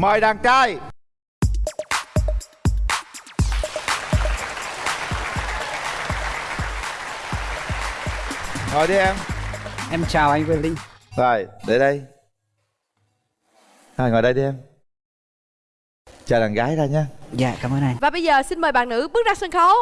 Mời đàn trai. Ngồi đi em. Em chào anh Quyền Linh. Rồi, để đây. Rồi, ngồi đây đi em. Chờ đàn gái ra nha. Dạ cảm ơn anh. Và bây giờ xin mời bạn nữ bước ra sân khấu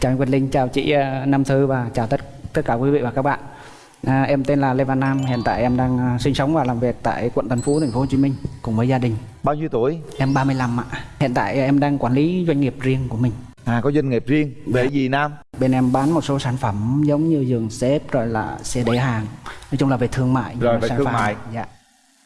Chào anh Quyền Linh, chào chị ờ, Nam Thư và chào tất tất cả quý vị và các bạn à, Em tên là Lê Văn Nam, hiện tại em đang ờ, sinh sống và làm việc tại quận Tân Phú, thành phố Hồ Chí Minh cùng với gia đình Bao nhiêu tuổi? Em 35 ạ Hiện tại em đang quản lý doanh nghiệp riêng của mình À, có doanh nghiệp riêng Về gì Nam? Bên em bán một số sản phẩm giống như giường xếp rồi là xe đẩy hàng Nói chung là về thương mại Rồi, về sản thương phẩm- mại. Dạ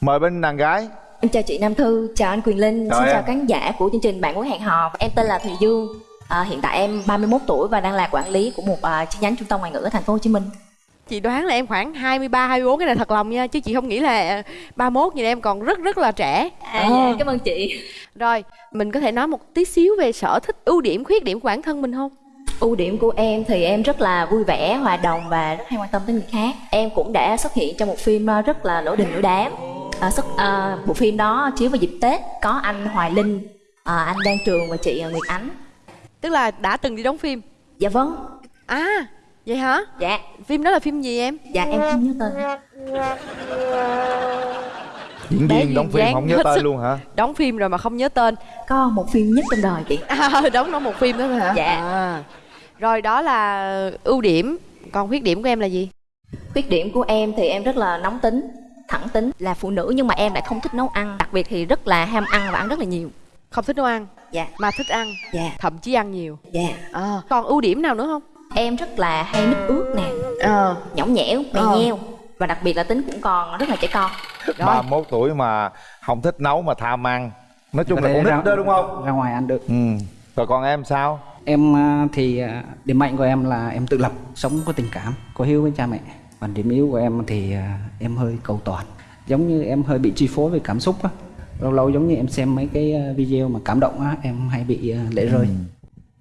Mời bên đàn gái Em chào chị Nam Thư, chào anh Quyền Linh, Chào xin em. chào khán giả của chương trình Bạn muốn hẹn hò. Em tên là Thùy Dương. À, hiện tại em 31 tuổi và đang là quản lý của một à, chi nhánh trung tâm ngoại ngữ ở thành phố Hồ Chí Minh. Chị đoán là em khoảng 23, 24 cái này thật lòng nha Chứ chị không nghĩ là 31 như em còn rất rất là trẻ À, dạ, cảm ơn chị. Rồi, mình có thể nói một tí xíu về sở thích, ưu điểm, khuyết điểm của bản thân mình không? Ưu điểm của em thì em rất là vui vẻ, hòa đồng và rất hay quan tâm tới người khác. Em cũng đã xuất hiện trong một phim à, rất là nổi đình nổi đám. À, xuất, à, bộ phim đó chiếu vào dịp Tết có anh Hoài Linh, à, anh Đan Trường và chị à, Nguyệt Ánh. Tức là đã từng đi đóng phim Dạ vâng. À, vậy hả? Dạ, Phim đó là phim gì em? dạ em không nhớ tên. Diễn viên đóng phim không nhớ tên sức. luôn hả? Đóng phim rồi mà không nhớ tên Có một phim nhất trong đời chị. à, Đóng nó một phim đó thôi hả? Dạ. à. Rồi đó là ưu điểm Còn khuyết điểm của em là gì? Khuyết điểm của em thì em rất là nóng tính, thẳng tính, là phụ nữ nhưng mà em lại không thích nấu ăn, đặc biệt thì rất là ham ăn và ăn rất là nhiều. Không thích nấu ăn Dạ, Mà thích ăn dạ, Thậm chí ăn nhiều dạ. à. Còn ưu điểm nào nữa không? Em rất là hay mít ướt nè, Ờ nhõng nhẽo, mè Ờ. nheo và đặc biệt là tính cũng còn rất là trẻ con. Rồi 31 tuổi mà không thích nấu mà tham ăn Nói chung là con ra- nít đó đúng không? Ra ngoài ăn được Ừ Rồi còn em sao? Em à, thì à, điểm mạnh của em là em tự lập, sống có tình cảm, có hiếu với cha mẹ. Còn điểm yếu của em thì à, em hơi cầu toàn. Giống như em hơi bị chi phối về cảm xúc á. Lâu lâu giống như em xem mấy cái à, video mà cảm động á, em hay bị à, lệ rơi.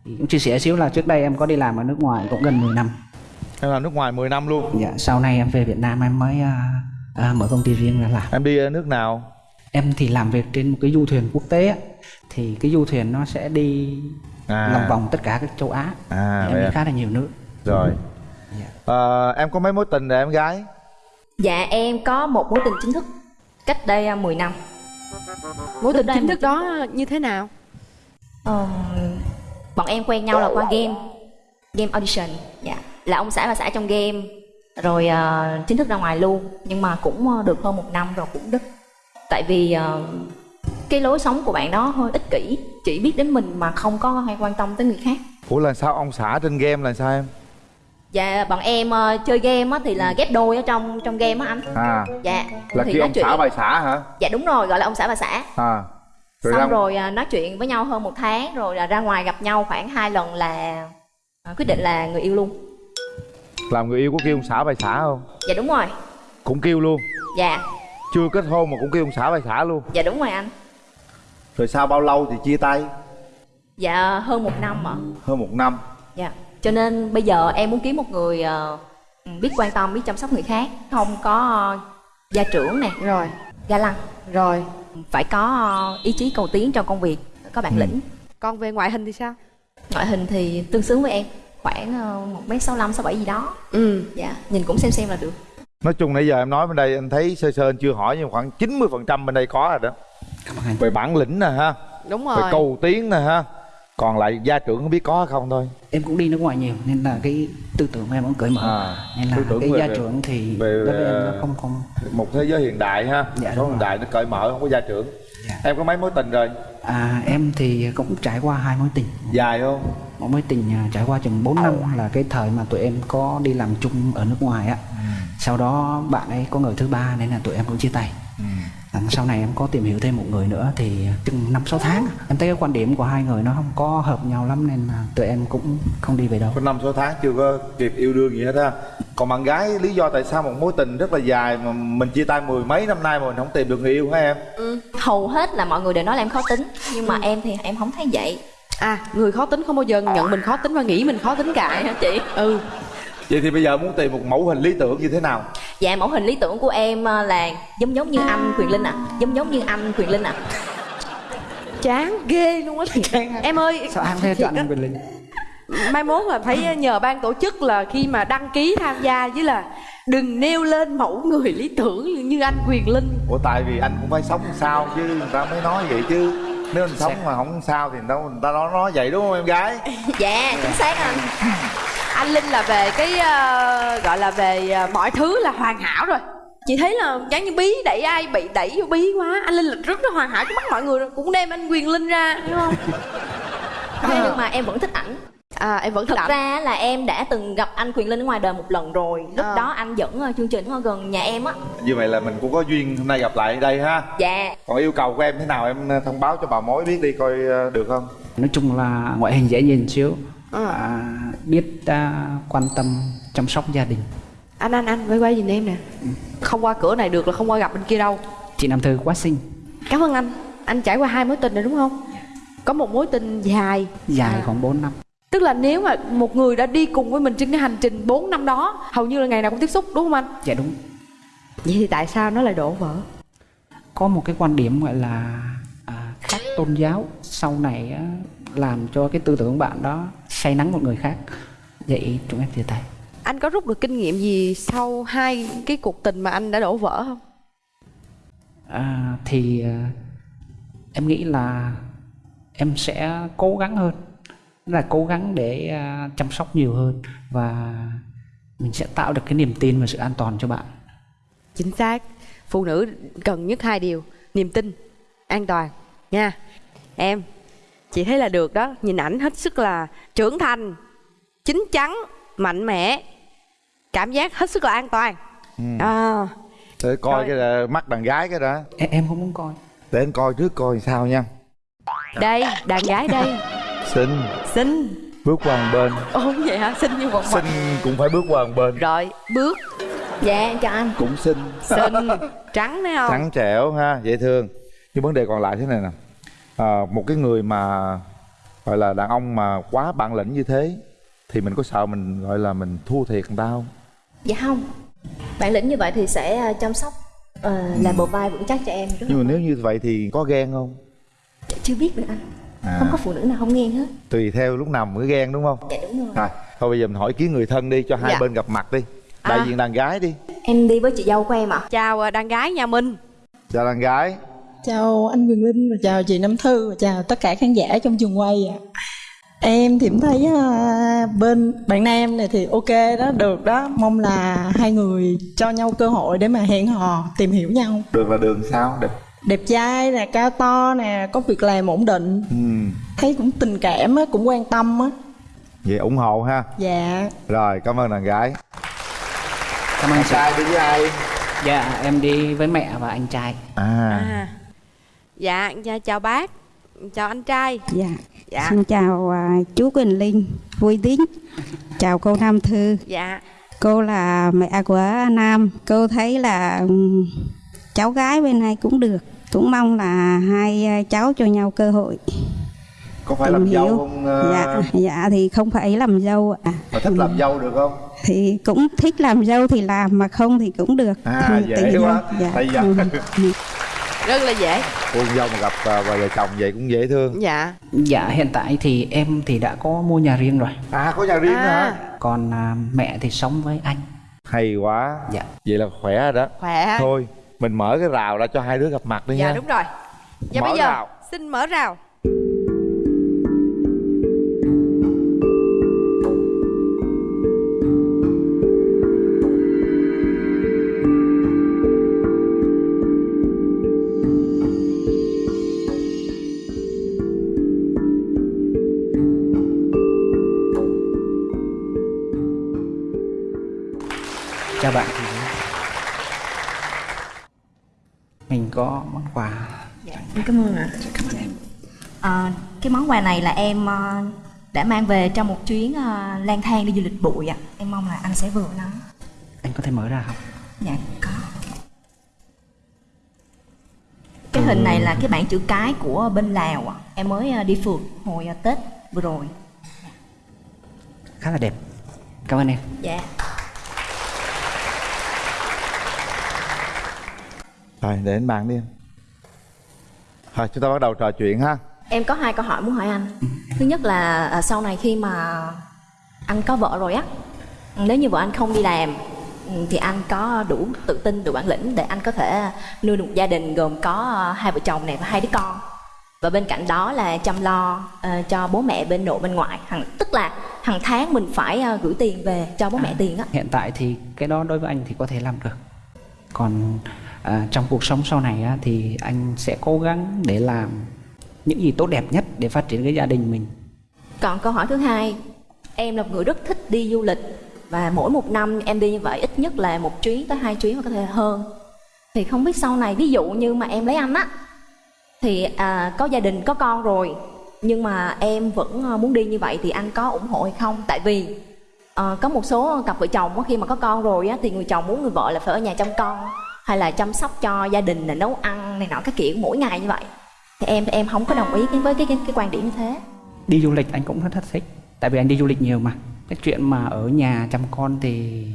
Thì cũng chia sẻ xíu là trước đây em có đi làm ở nước ngoài cũng gần 10 năm. Em làm nước ngoài 10 năm luôn Dạ, sau này em về Việt Nam em mới à, à, mở công ty riêng ra làm. Em đi nước nào? Em thì làm việc trên một cái du thuyền quốc tế á. Thì cái du thuyền nó sẽ đi À. lòng vòng tất cả các châu Á. À, em đi à. khá là nhiều nước. Rồi Dạ. Ờ, Em có mấy mối tình rồi em gái? Dạ, em có một mối tình chính thức cách đây à, 10 năm. Mối tình chính thức đó như thế nào? Ờm, bọn em quen nhau là qua game, game audition. Dạ, là ông xã và xã trong game, rồi à, chính thức ra ngoài luôn. Nhưng mà cũng à, được hơn một năm rồi cũng đứt. Tại vì à, cái lối sống của bạn đó hơi ích kỷ, chỉ biết đến mình mà không có hay quan tâm tới người khác. Ủa là sao ông xã trên game là sao em? Dạ, bọn em ờ, chơi game á, thì là ghép đôi ở trong trong game á anh. À Dạ. Là thì ông chuyện. xã bài xã hả? Dạ đúng rồi, gọi là ông xã bà xã. À Xong ra- rồi à, nói chuyện với nhau hơn một tháng rồi là ra ngoài gặp nhau khoảng hai lần là à, quyết định là người yêu luôn. Làm người yêu có kêu ông xã bài xã không? Dạ đúng rồi. Cũng kêu luôn Dạ, Chưa kết hôn mà cũng kêu ông xã bài xã luôn dạ đúng rồi anh. Rồi sau bao lâu thì chia tay? Dạ hơn một năm ạ. Hơn một năm Dạ. Cho nên bây giờ em muốn kiếm một người ờ, biết quan tâm, biết chăm sóc người khác, không có ờ, gia trưởng nè, Rồi ga lăng, Rồi phải có ờ, ý chí cầu tiến trong công việc, có bản lĩnh. Còn về ngoại hình thì sao? Ngoại hình thì tương xứng với em, khoảng một m sáu sáu bảy gì đó. Ừ Dạ, nhìn cũng xem xem là được. Nói chung nãy giờ em nói bên đây anh thấy sơ sơ anh chưa hỏi nhưng khoảng 90% bên đây có rồi đó Cảm ơn anh. Về bản lĩnh nè ha Đúng Về rồi cầu tiến nè ha Còn lại gia trưởng không biết có không thôi? Em cũng đi nước ngoài nhiều nên là cái tư tưởng của em cũng cởi mở. À, nên là tư tưởng cái về- gia trưởng thì về- đối với em nó không không Một thế giới hiện đại ha. Dạ, đúng hiện đại nó cởi mở không có gia trưởng. Dạ. Em có mấy mối tình rồi? à em thì cũng trải qua hai mối tình. Dài không? một mối tình à, trải qua chừng 4 năm là cái thời mà tụi em có đi làm chung ở nước ngoài á. Sau đó bạn ấy có người thứ ba nên là tụi em cũng chia tay À, sau này em có tìm hiểu thêm một người nữa thì chừng năm sáu tháng. Em thấy cái quan điểm của hai người nó không có hợp nhau lắm nên là tụi em cũng không đi về đâu. Có năm số tháng chưa có kịp yêu đương gì hết ha còn bạn gái lý do tại sao một mối tình rất là dài mà mình chia tay mười mấy năm nay mà mình không tìm được người yêu hả em? Hầu hết là mọi người đều nói là em khó tính nhưng mà em thì em không thấy vậy. À người khó tính không bao giờ nhận mình khó tính và nghĩ mình khó tính cả hả chị? Ừ vậy thì bây giờ muốn tìm một mẫu hình lý tưởng như thế nào? Dạ mẫu hình lý tưởng của em ờ, là giống giống như anh quyền linh ạ. À. giống giống như anh quyền linh ạ. À. chán ghê luôn á. Em ơi sao em theo chọn anh Quyền Linh? Mai mốt là phải nhờ ban tổ chức là khi mà đăng ký tham gia với là đừng nêu lên mẫu người lý tưởng như anh quyền linh. Ủa tại vì anh cũng phải sống sao chứ? Người ta mới nói vậy chứ. Nếu anh sống mà không sao thì đâu người ta nói nói vậy đúng không em gái? Dạ chính xác anh anh linh là về cái uh, gọi là về uh, mọi thứ là hoàn hảo rồi. Chị thấy là giống như bí đẩy ai bị đẩy vô bí quá. Anh linh là rất là hoàn hảo trước mắt mọi người rồi cũng đem anh quyền linh ra đúng không? Thế nhưng mà em vẫn thích ảnh. À em vẫn thật thích ảnh. ra là em đã từng gặp anh quyền linh ở ngoài đời một lần rồi. Lúc À. đó anh dẫn ờ, chương trình ở gần nhà em á. Như vậy là mình cũng có duyên hôm nay gặp lại đây ha. Dạ. Còn yêu cầu của em thế nào? Em thông báo cho bà mối biết đi coi được không? Nói chung là ngoại hình dễ nhìn xíu à, biết à, quan tâm chăm sóc gia đình. Anh anh anh quay quay nhìn em nè. Không qua cửa này được là không qua gặp bên kia đâu. Chị Nam Thư quá xinh. Cảm ơn anh. Anh trải qua hai mối tình rồi đúng không? Có một mối tình dài. Dài À. khoảng 4 năm. Tức là nếu mà một người đã đi cùng với mình trên cái hành trình 4 năm đó hầu như là ngày nào cũng tiếp xúc đúng không anh? Dạ đúng. Vậy thì tại sao nó lại đổ vỡ? Có một cái quan điểm gọi là à, khác tôn giáo sau này á, làm cho cái tư tưởng bạn đó say nắng một người khác. Vậy chúng em chia tay. Anh có rút được kinh nghiệm gì sau hai cái cuộc tình mà anh đã đổ vỡ không? À, thì à, em nghĩ là em sẽ cố gắng hơn. Là cố gắng để à, chăm sóc nhiều hơn và mình sẽ tạo được cái niềm tin và sự an toàn cho bạn. Chính xác. Phụ nữ cần nhất hai điều niềm tin an toàn. Nha em chị thấy là được đó. Nhìn ảnh hết sức là trưởng thành chín chắn mạnh mẽ cảm giác hết sức là an toàn. À, để coi Rồi. cái là mắt đàn gái cái đã em, em không muốn coi. Để anh coi trước coi sao nha. Đây đàn gái đây. Xinh xinh bước qua một bên. Ồ vậy hả? Xinh như một xinh cũng phải bước qua một bên. Rồi bước. Dạ em chào anh. Cũng xinh xinh trắng đấy không? Trắng trẻo ha dễ thương. Nhưng vấn đề còn lại thế này nè à, một cái người mà gọi là đàn ông mà quá bản lĩnh như thế thì mình có sợ mình gọi là mình thua thiệt người ta không? Dạ không. Bản lĩnh như vậy thì sẽ ờ, chăm sóc ờ, làm bờ vai vững chắc cho em. Rất nhưng là mà nếu như vậy thì có ghen không? Chưa biết được anh. À, không có phụ nữ nào không ghen hết. Tùy theo lúc nào mới ghen đúng không? Dạ đúng rồi. Rồi thôi bây giờ mình hỏi kiến người thân đi cho hai Dạ. bên gặp mặt đi. Đại À. diện đàn gái đi. Em đi với chị dâu của em ạ. Chào à, đàn gái nhà mình. Chào đàn gái Chào anh Quyền Linh và chào chị Nam Thư và chào tất cả khán giả trong trường quay ạ. Em thì thấy à, bên bạn nam này thì ok đó, được đó. Mong là hai người cho nhau cơ hội để mà hẹn hò, tìm hiểu nhau. đường là đường sao đẹp Đẹp trai nè, cao to nè, có việc làm ổn định. ừ. Thấy cũng tình cảm á, cũng quan tâm á. vậy ủng hộ ha Dạ. rồi cảm ơn đàn gái cảm ơn chị trai đi với ai dạ em đi với mẹ và anh trai à, à. Dạ dạ, chào bác chào anh trai Dạ. dạ Xin chào à, chú Quỳnh Linh, vui tính. Chào cô Nam Thư. dạ Cô là mẹ của Nam. Cô thấy là ừm, cháu gái bên này cũng được. Cũng mong là hai à, cháu cho nhau cơ hội có phải tìm làm dâu hiểu. không ờ, Dạ, dạ thì không phải làm dâu ạ. mà thích làm dâu được không Thì cũng thích làm dâu thì làm mà không thì cũng được. à dễ quá Dạ. Ừ. rất là dễ. Cô dâu mà gặp à, vợ chồng vậy cũng dễ thương. Dạ. Dạ hiện tại thì em thì đã có mua nhà riêng rồi. À có nhà riêng nữa À. hả còn à, mẹ thì sống với anh. Hay quá. Dạ. Vậy là khỏe rồi đó. Khỏe. Thôi mình mở cái rào ra cho hai đứa gặp mặt đi dạ nha đúng rồi. Dạ Mở bây giờ rào. xin mở rào có món quà. Dạ em cảm ơn ạ. Ờ, cái món quà này là em ờ, đã mang về trong một chuyến ờ, lang thang đi du lịch bụi ạ. Em mong là anh sẽ vừa nó. Có thể mở ra không? Dạ có. Cái hình này là cái bảng chữ cái của bên lào ạ. em mới ờ, đi phượt hồi tết vừa rồi. Khá là đẹp. Cảm ơn em. Dạ rồi để anh bàn đi. Em thôi chúng ta bắt đầu trò chuyện ha. Em có hai câu hỏi muốn hỏi anh. Thứ nhất là à, sau này khi mà anh có vợ rồi á nếu như vợ anh không đi làm ừ, thì anh có đủ tự tin đủ bản lĩnh để anh có thể nuôi được một gia đình gồm có à, hai vợ chồng này và hai đứa con. Và bên cạnh đó là chăm lo ờ, cho bố mẹ bên nội bên ngoại. Hằng tức là hàng tháng mình phải ờ, gửi tiền về cho bố mẹ tiền á. hiện tại thì cái đó đối với anh thì có thể làm được. Còn à, trong cuộc sống sau này á, thì anh sẽ cố gắng để làm những gì tốt đẹp nhất để phát triển cái gia đình mình Còn câu hỏi thứ hai, em là một người rất thích đi du lịch và mỗi một năm em đi như vậy ít nhất là một chuyến tới hai chuyến hoặc có thể hơn. Thì không biết sau này ví dụ như mà em lấy anh á thì à, có gia đình có con rồi nhưng mà em vẫn ờ, muốn đi như vậy thì anh có ủng hộ hay không? Tại vì à, có một số cặp vợ chồng khi mà có con rồi á thì người chồng muốn người vợ là phải ở nhà chăm con hay là chăm sóc cho gia đình là nấu ăn này nọ cái kiểu mỗi ngày như vậy. Thì em em không có đồng ý với cái cái, cái quan điểm như thế. đi du lịch anh cũng rất thích tại vì anh đi du lịch nhiều mà. Cái chuyện mà ở nhà chăm con thì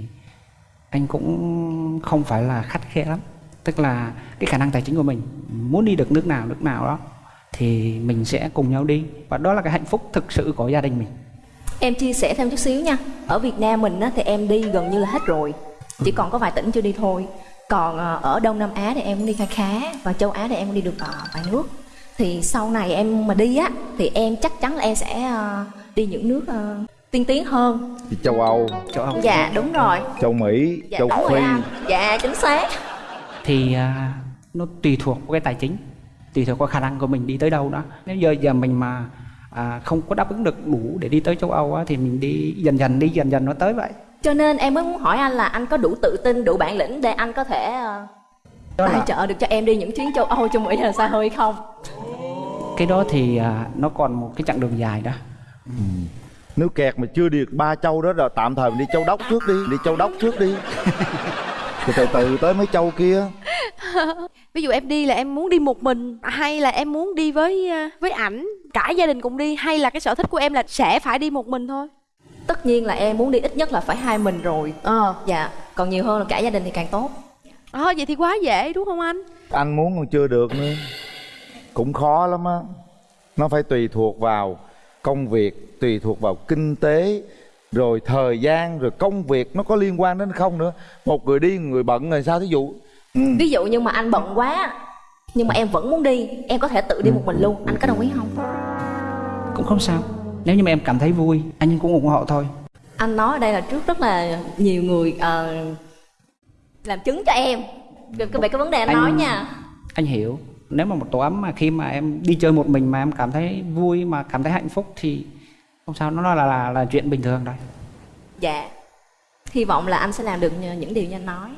anh cũng không phải là khắt khe lắm. Tức là cái khả năng tài chính của mình muốn đi được nước nào nước nào đó thì mình sẽ cùng nhau đi. Và đó là cái hạnh phúc thực sự của gia đình mình. Em chia sẻ thêm chút xíu nha. Ở Việt Nam mình á, thì em đi gần như là hết rồi. Chỉ còn có vài tỉnh chưa đi thôi Còn ờ, ở Đông Nam Á thì em cũng đi khá khá Và châu Á thì em cũng đi được ờ, vài nước. Thì sau này em mà đi á Thì em chắc chắn là em sẽ ờ, đi những nước tiên tiến hơn. Đi châu âu. Châu Âu. Dạ đúng rồi. Châu mỹ Dạ châu phi. Dạ chính xác. Thì nó tùy thuộc vào cái tài chính tùy thuộc vào khả năng của mình đi tới đâu đó. Nếu giờ giờ mình mà à, không có đáp ứng được đủ để đi tới châu Âu á, thì mình đi dần dần đi dần dần nó tới vậy Cho nên em mới muốn hỏi anh là anh có đủ tự tin, đủ bản lĩnh Để anh có thể ờ, đó tài là trợ được cho em đi những chuyến châu Âu, châu Mỹ là xa hơi không? Cái đó thì à, nó còn một cái chặng đường dài đó. Nếu kẹt mà chưa đi được ba châu đó rồi tạm thời mình đi châu đốc trước đi đi châu đốc trước đi. Rồi từ từ tới mấy châu kia. Ví dụ em đi là em muốn đi một mình hay là em muốn đi với ờ, với ảnh? Cả gia đình cùng đi hay là cái sở thích của em là sẽ phải đi một mình thôi Tất nhiên là em muốn đi ít nhất là phải hai mình rồi. Ờ. Dạ, còn nhiều hơn là cả gia đình thì càng tốt. À, vậy thì quá dễ đúng không anh? Anh muốn còn chưa được nữa. Cũng khó lắm á. Nó phải tùy thuộc vào công việc tùy thuộc vào kinh tế rồi thời gian rồi công việc nó có liên quan đến không nữa. Một người đi người bận rồi sao thí dụ. Ừ. Ví dụ như mà anh bận quá Nhưng mà em vẫn muốn đi Em có thể tự đi một mình luôn. Anh có đồng ý không? cũng không sao nếu như mà em cảm thấy vui anh cũng ủng hộ thôi. Anh nói ở đây là trước rất là nhiều người ờ, Làm chứng cho em. Về cái, về cái vấn đề anh, Anh- nói nha. anh hiểu. Nếu mà một tổ ấm mà khi mà em đi chơi một mình mà em cảm thấy vui mà cảm thấy hạnh phúc thì không sao nó là là, là chuyện bình thường thôi. Dạ. Hy vọng là anh sẽ làm được những điều như anh nói.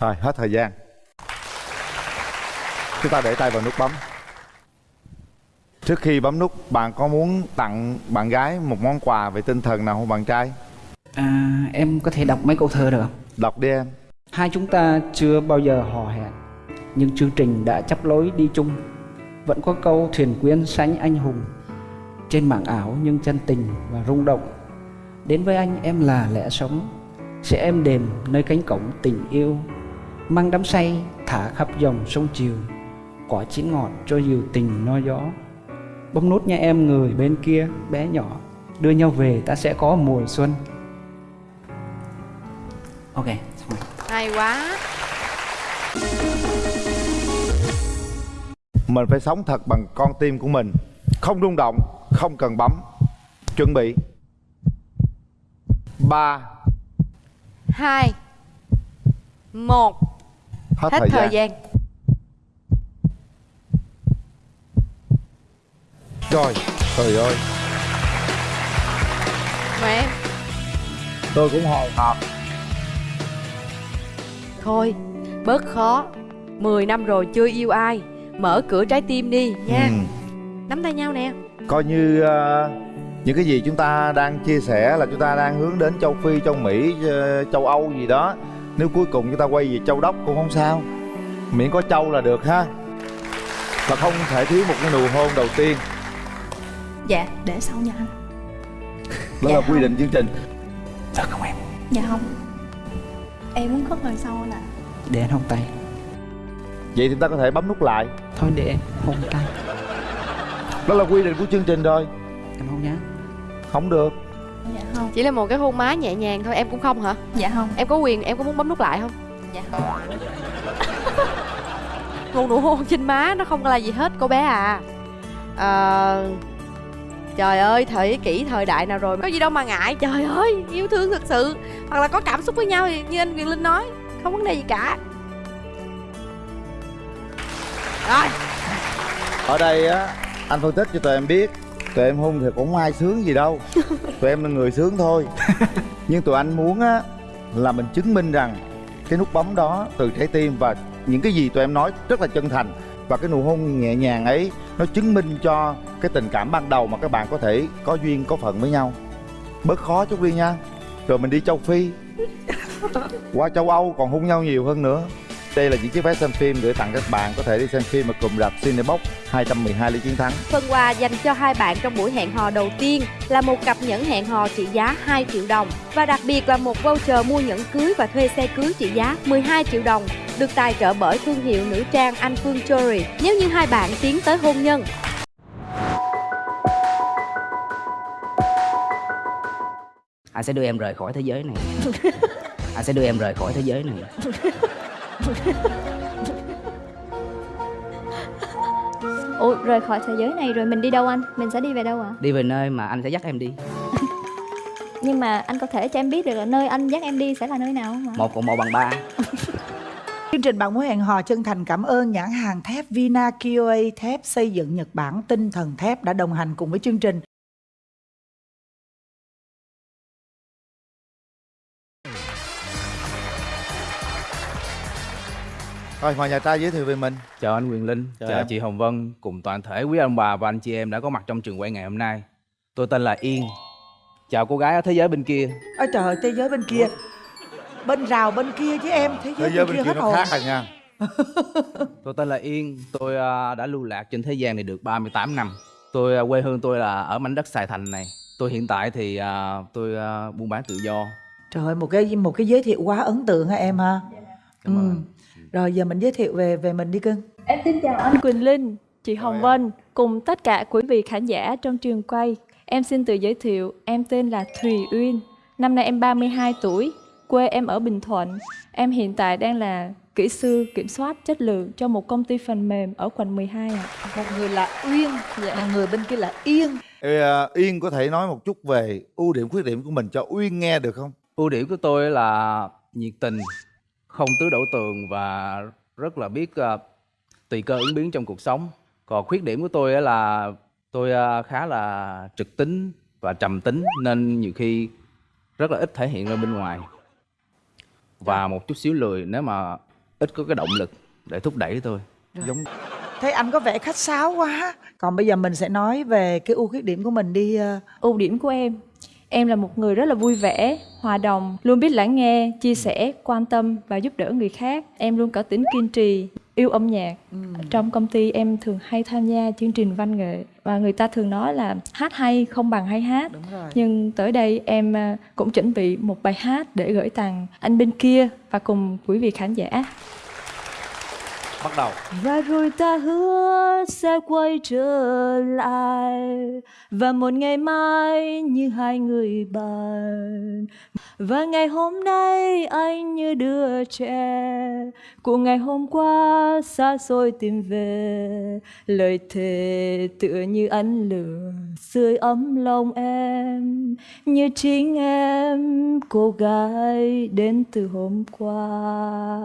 Rồi hết thời gian. Chúng ta để tay vào nút bấm Trước khi bấm nút Bạn có muốn tặng bạn gái một món quà về tinh thần nào không bạn trai? À, em có thể đọc mấy câu thơ được không? Đọc đi em. Hai chúng ta chưa bao giờ hò hẹn Nhưng chương trình đã chấp lối đi chung. Vẫn có câu thuyền quyến sánh anh hùng Trên mảng ảo nhưng chân tình và rung động. Đến với anh em là lẽ sống Sẽ êm đềm nơi cánh cổng tình yêu. Mang đắm say thả khắp dòng sông chiều Quả chín ngọt cho dìu tình no gió Bấm nút nha em người bên kia bé nhỏ. Đưa nhau về ta sẽ có mùa xuân. Ok, xong rồi. hay quá. Mình phải sống thật bằng con tim của mình. Không rung động Không cần bấm. Chuẩn bị. Ba. Hai. Một. Hết, hết thời, thời gian. gian Rồi Trời ơi. Mà em. Tôi cũng hồi hộp. Thôi bớt khó. 10 năm rồi chưa yêu ai. Mở cửa trái tim đi nha. Ừ. nắm tay nhau nè. Coi như ờ, những cái gì chúng ta đang chia sẻ là chúng ta đang hướng đến châu phi châu mỹ ờ, châu âu gì đó. Nếu cuối cùng chúng ta quay về châu đốc cũng không sao. Miễn có châu là được ha. Và không thể thiếu một cái nụ hôn đầu tiên dạ để sau nha anh. Đó Dạ là không. quy định chương trình. Thật không em? dạ không. Em muốn khóc hơi sau nè. Để anh hôn tay vậy thì ta có thể bấm nút lại. Thôi để em hôn tay đó là quy định của chương trình rồi. Em hôn nhá. Không được. Dạ không. Chỉ là một cái hôn má nhẹ nhàng thôi em cũng không hả? Dạ không. Em có quyền em có muốn bấm nút lại không? Dạ không. Một nụ hôn trên má nó không là gì hết cô bé à. Ờ, trời ơi thời kỷ thời đại nào rồi có gì đâu mà ngại. Trời ơi yêu thương thực sự. Hoặc là có cảm xúc với nhau thì như anh quyền linh nói không vấn đề gì cả. Rồi. Ở đây á anh phân tích cho tụi em biết tụi em hung thì cũng ai sướng gì đâu. Tụi em là người sướng thôi. Nhưng tụi anh muốn á là mình chứng minh rằng cái nút bấm đó từ trái tim và những cái gì tụi em nói rất là chân thành. Và cái nụ hôn nhẹ nhàng ấy nó chứng minh cho cái tình cảm ban đầu mà các bạn có thể có duyên, có phận với nhau. Bớt khó chút đi nha. Rồi mình đi châu phi. Qua châu âu còn hôn nhau nhiều hơn nữa. Đây là những chiếc vé xem phim gửi tặng các bạn có thể đi xem phim ở cụm rạp Cinebox 212 lý chiến thắng. Phần quà dành cho hai bạn trong buổi hẹn hò đầu tiên là một cặp nhẫn hẹn hò trị giá 2 triệu đồng và đặc biệt là một voucher mua nhẫn cưới và thuê xe cưới trị giá 12 triệu đồng, được tài trợ bởi thương hiệu nữ trang Anh Phương Jewelry. Nếu như hai bạn tiến tới hôn nhân. Anh sẽ đưa em rời khỏi thế giới này. Anh sẽ đưa em rời khỏi thế giới này. Ủa rời khỏi thế giới này rồi mình đi đâu anh? Mình sẽ đi về đâu ạ? Đi về nơi mà anh sẽ dắt em đi. Nhưng mà anh có thể cho em biết được là nơi anh dắt em đi sẽ là nơi nào không ạ? Một cộng một bằng ba. Chương trình bạn muốn hẹn hò chân thành cảm ơn nhãn hàng thép Vina KOA thép xây dựng Nhật Bản tinh thần thép đã đồng hành cùng với chương trình. Rồi mời nhà trai giới thiệu về mình Chào anh Quyền Linh, Chào chào, em. chị Hồng Vân cùng toàn thể quý ông bà và anh chị em đã có mặt trong trường quay ngày hôm nay. Tôi tên là Yên. Chào cô gái ở thế giới bên kia. Ôi trời ơi, thế giới bên kia. Bên rào bên kia chứ em, thế giới, thế giới bên kia hết nó hồn. khác rồi nha Tôi tên là Yên, tôi à, đã lưu lạc trên thế gian này được 38 năm. Tôi à, quê hương tôi là ở mảnh đất Sài Thành này. Tôi hiện tại thì à, tôi buôn bán tự do. Trời ơi, một cái một cái giới thiệu quá ấn tượng ha em ha. Cảm ơn anh. Rồi giờ mình giới thiệu về về mình đi cưng. Em xin chào anh Quỳnh Linh, chị Hồng Vân cùng tất cả quý vị khán giả trong trường quay. Em xin tự giới thiệu, em tên là Thùy Uyên. Năm nay em 32 tuổi, quê em ở Bình Thuận. Em hiện tại đang là kỹ sư kiểm soát chất lượng cho một công ty phần mềm ở quận 12 ạ. Một người là Uyên, một người bên kia là Yên. Ê, à, Yên có thể nói một chút về ưu điểm khuyết điểm của mình cho Uyên nghe được không Ưu điểm của tôi là nhiệt tình, không tứ đổ tường và rất là biết à, tùy cơ ứng biến trong cuộc sống. Còn khuyết điểm của tôi á là tôi à, khá là trực tính và trầm tính nên nhiều khi rất là ít thể hiện ra bên ngoài. Và một chút xíu lười nếu mà ít có cái động lực để thúc đẩy tôi. giống Thấy anh có vẻ khách sáo quá. Còn bây giờ mình sẽ nói về cái ưu khuyết điểm của mình đi. ờ, Ưu điểm của em, em là một người rất là vui vẻ, hòa đồng, luôn biết lắng nghe, chia sẻ, quan tâm và giúp đỡ người khác. Em luôn có tính kiên trì, yêu âm nhạc. Trong công ty em thường hay tham gia chương trình văn nghệ và người ta thường nói là hát hay không bằng hay hát. Đúng rồi. Nhưng tới đây em à, cũng chuẩn bị một bài hát để gửi tặng anh bên kia và cùng quý vị khán giả. Bắt đầu. Và rồi ta hứa sẽ quay trở lại. Và một ngày mai như hai người bạn. Và ngày hôm nay anh như đứa trẻ. Của ngày hôm qua xa xôi tìm về. Lời thề tựa như ánh lửa sưởi ấm lòng em. Như chính em cô gái đến từ hôm qua.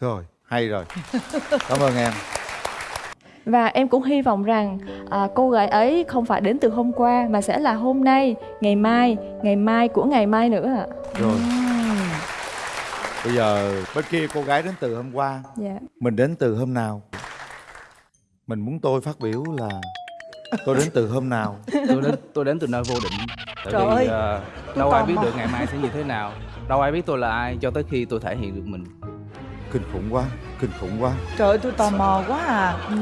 Rồi hay rồi. Cảm ơn em. Và em cũng hy vọng rằng à, cô gái ấy không phải đến từ hôm qua mà sẽ là hôm nay, ngày mai, ngày mai của ngày mai nữa ạ. rồi. Bây giờ bên kia cô gái đến từ hôm qua Dạ. mình đến từ hôm nào? Mình muốn tôi phát biểu là tôi đến từ hôm nào? Tôi đến tôi đến từ nơi vô định. Tại Trời vì ơi, tôi đâu ai biết mò. được ngày mai sẽ như thế nào. Đâu ai biết tôi là ai cho tới khi tôi thể hiện được mình kinh khủng quá kinh khủng quá. Trời ơi tôi tò mò quá à. Ừ.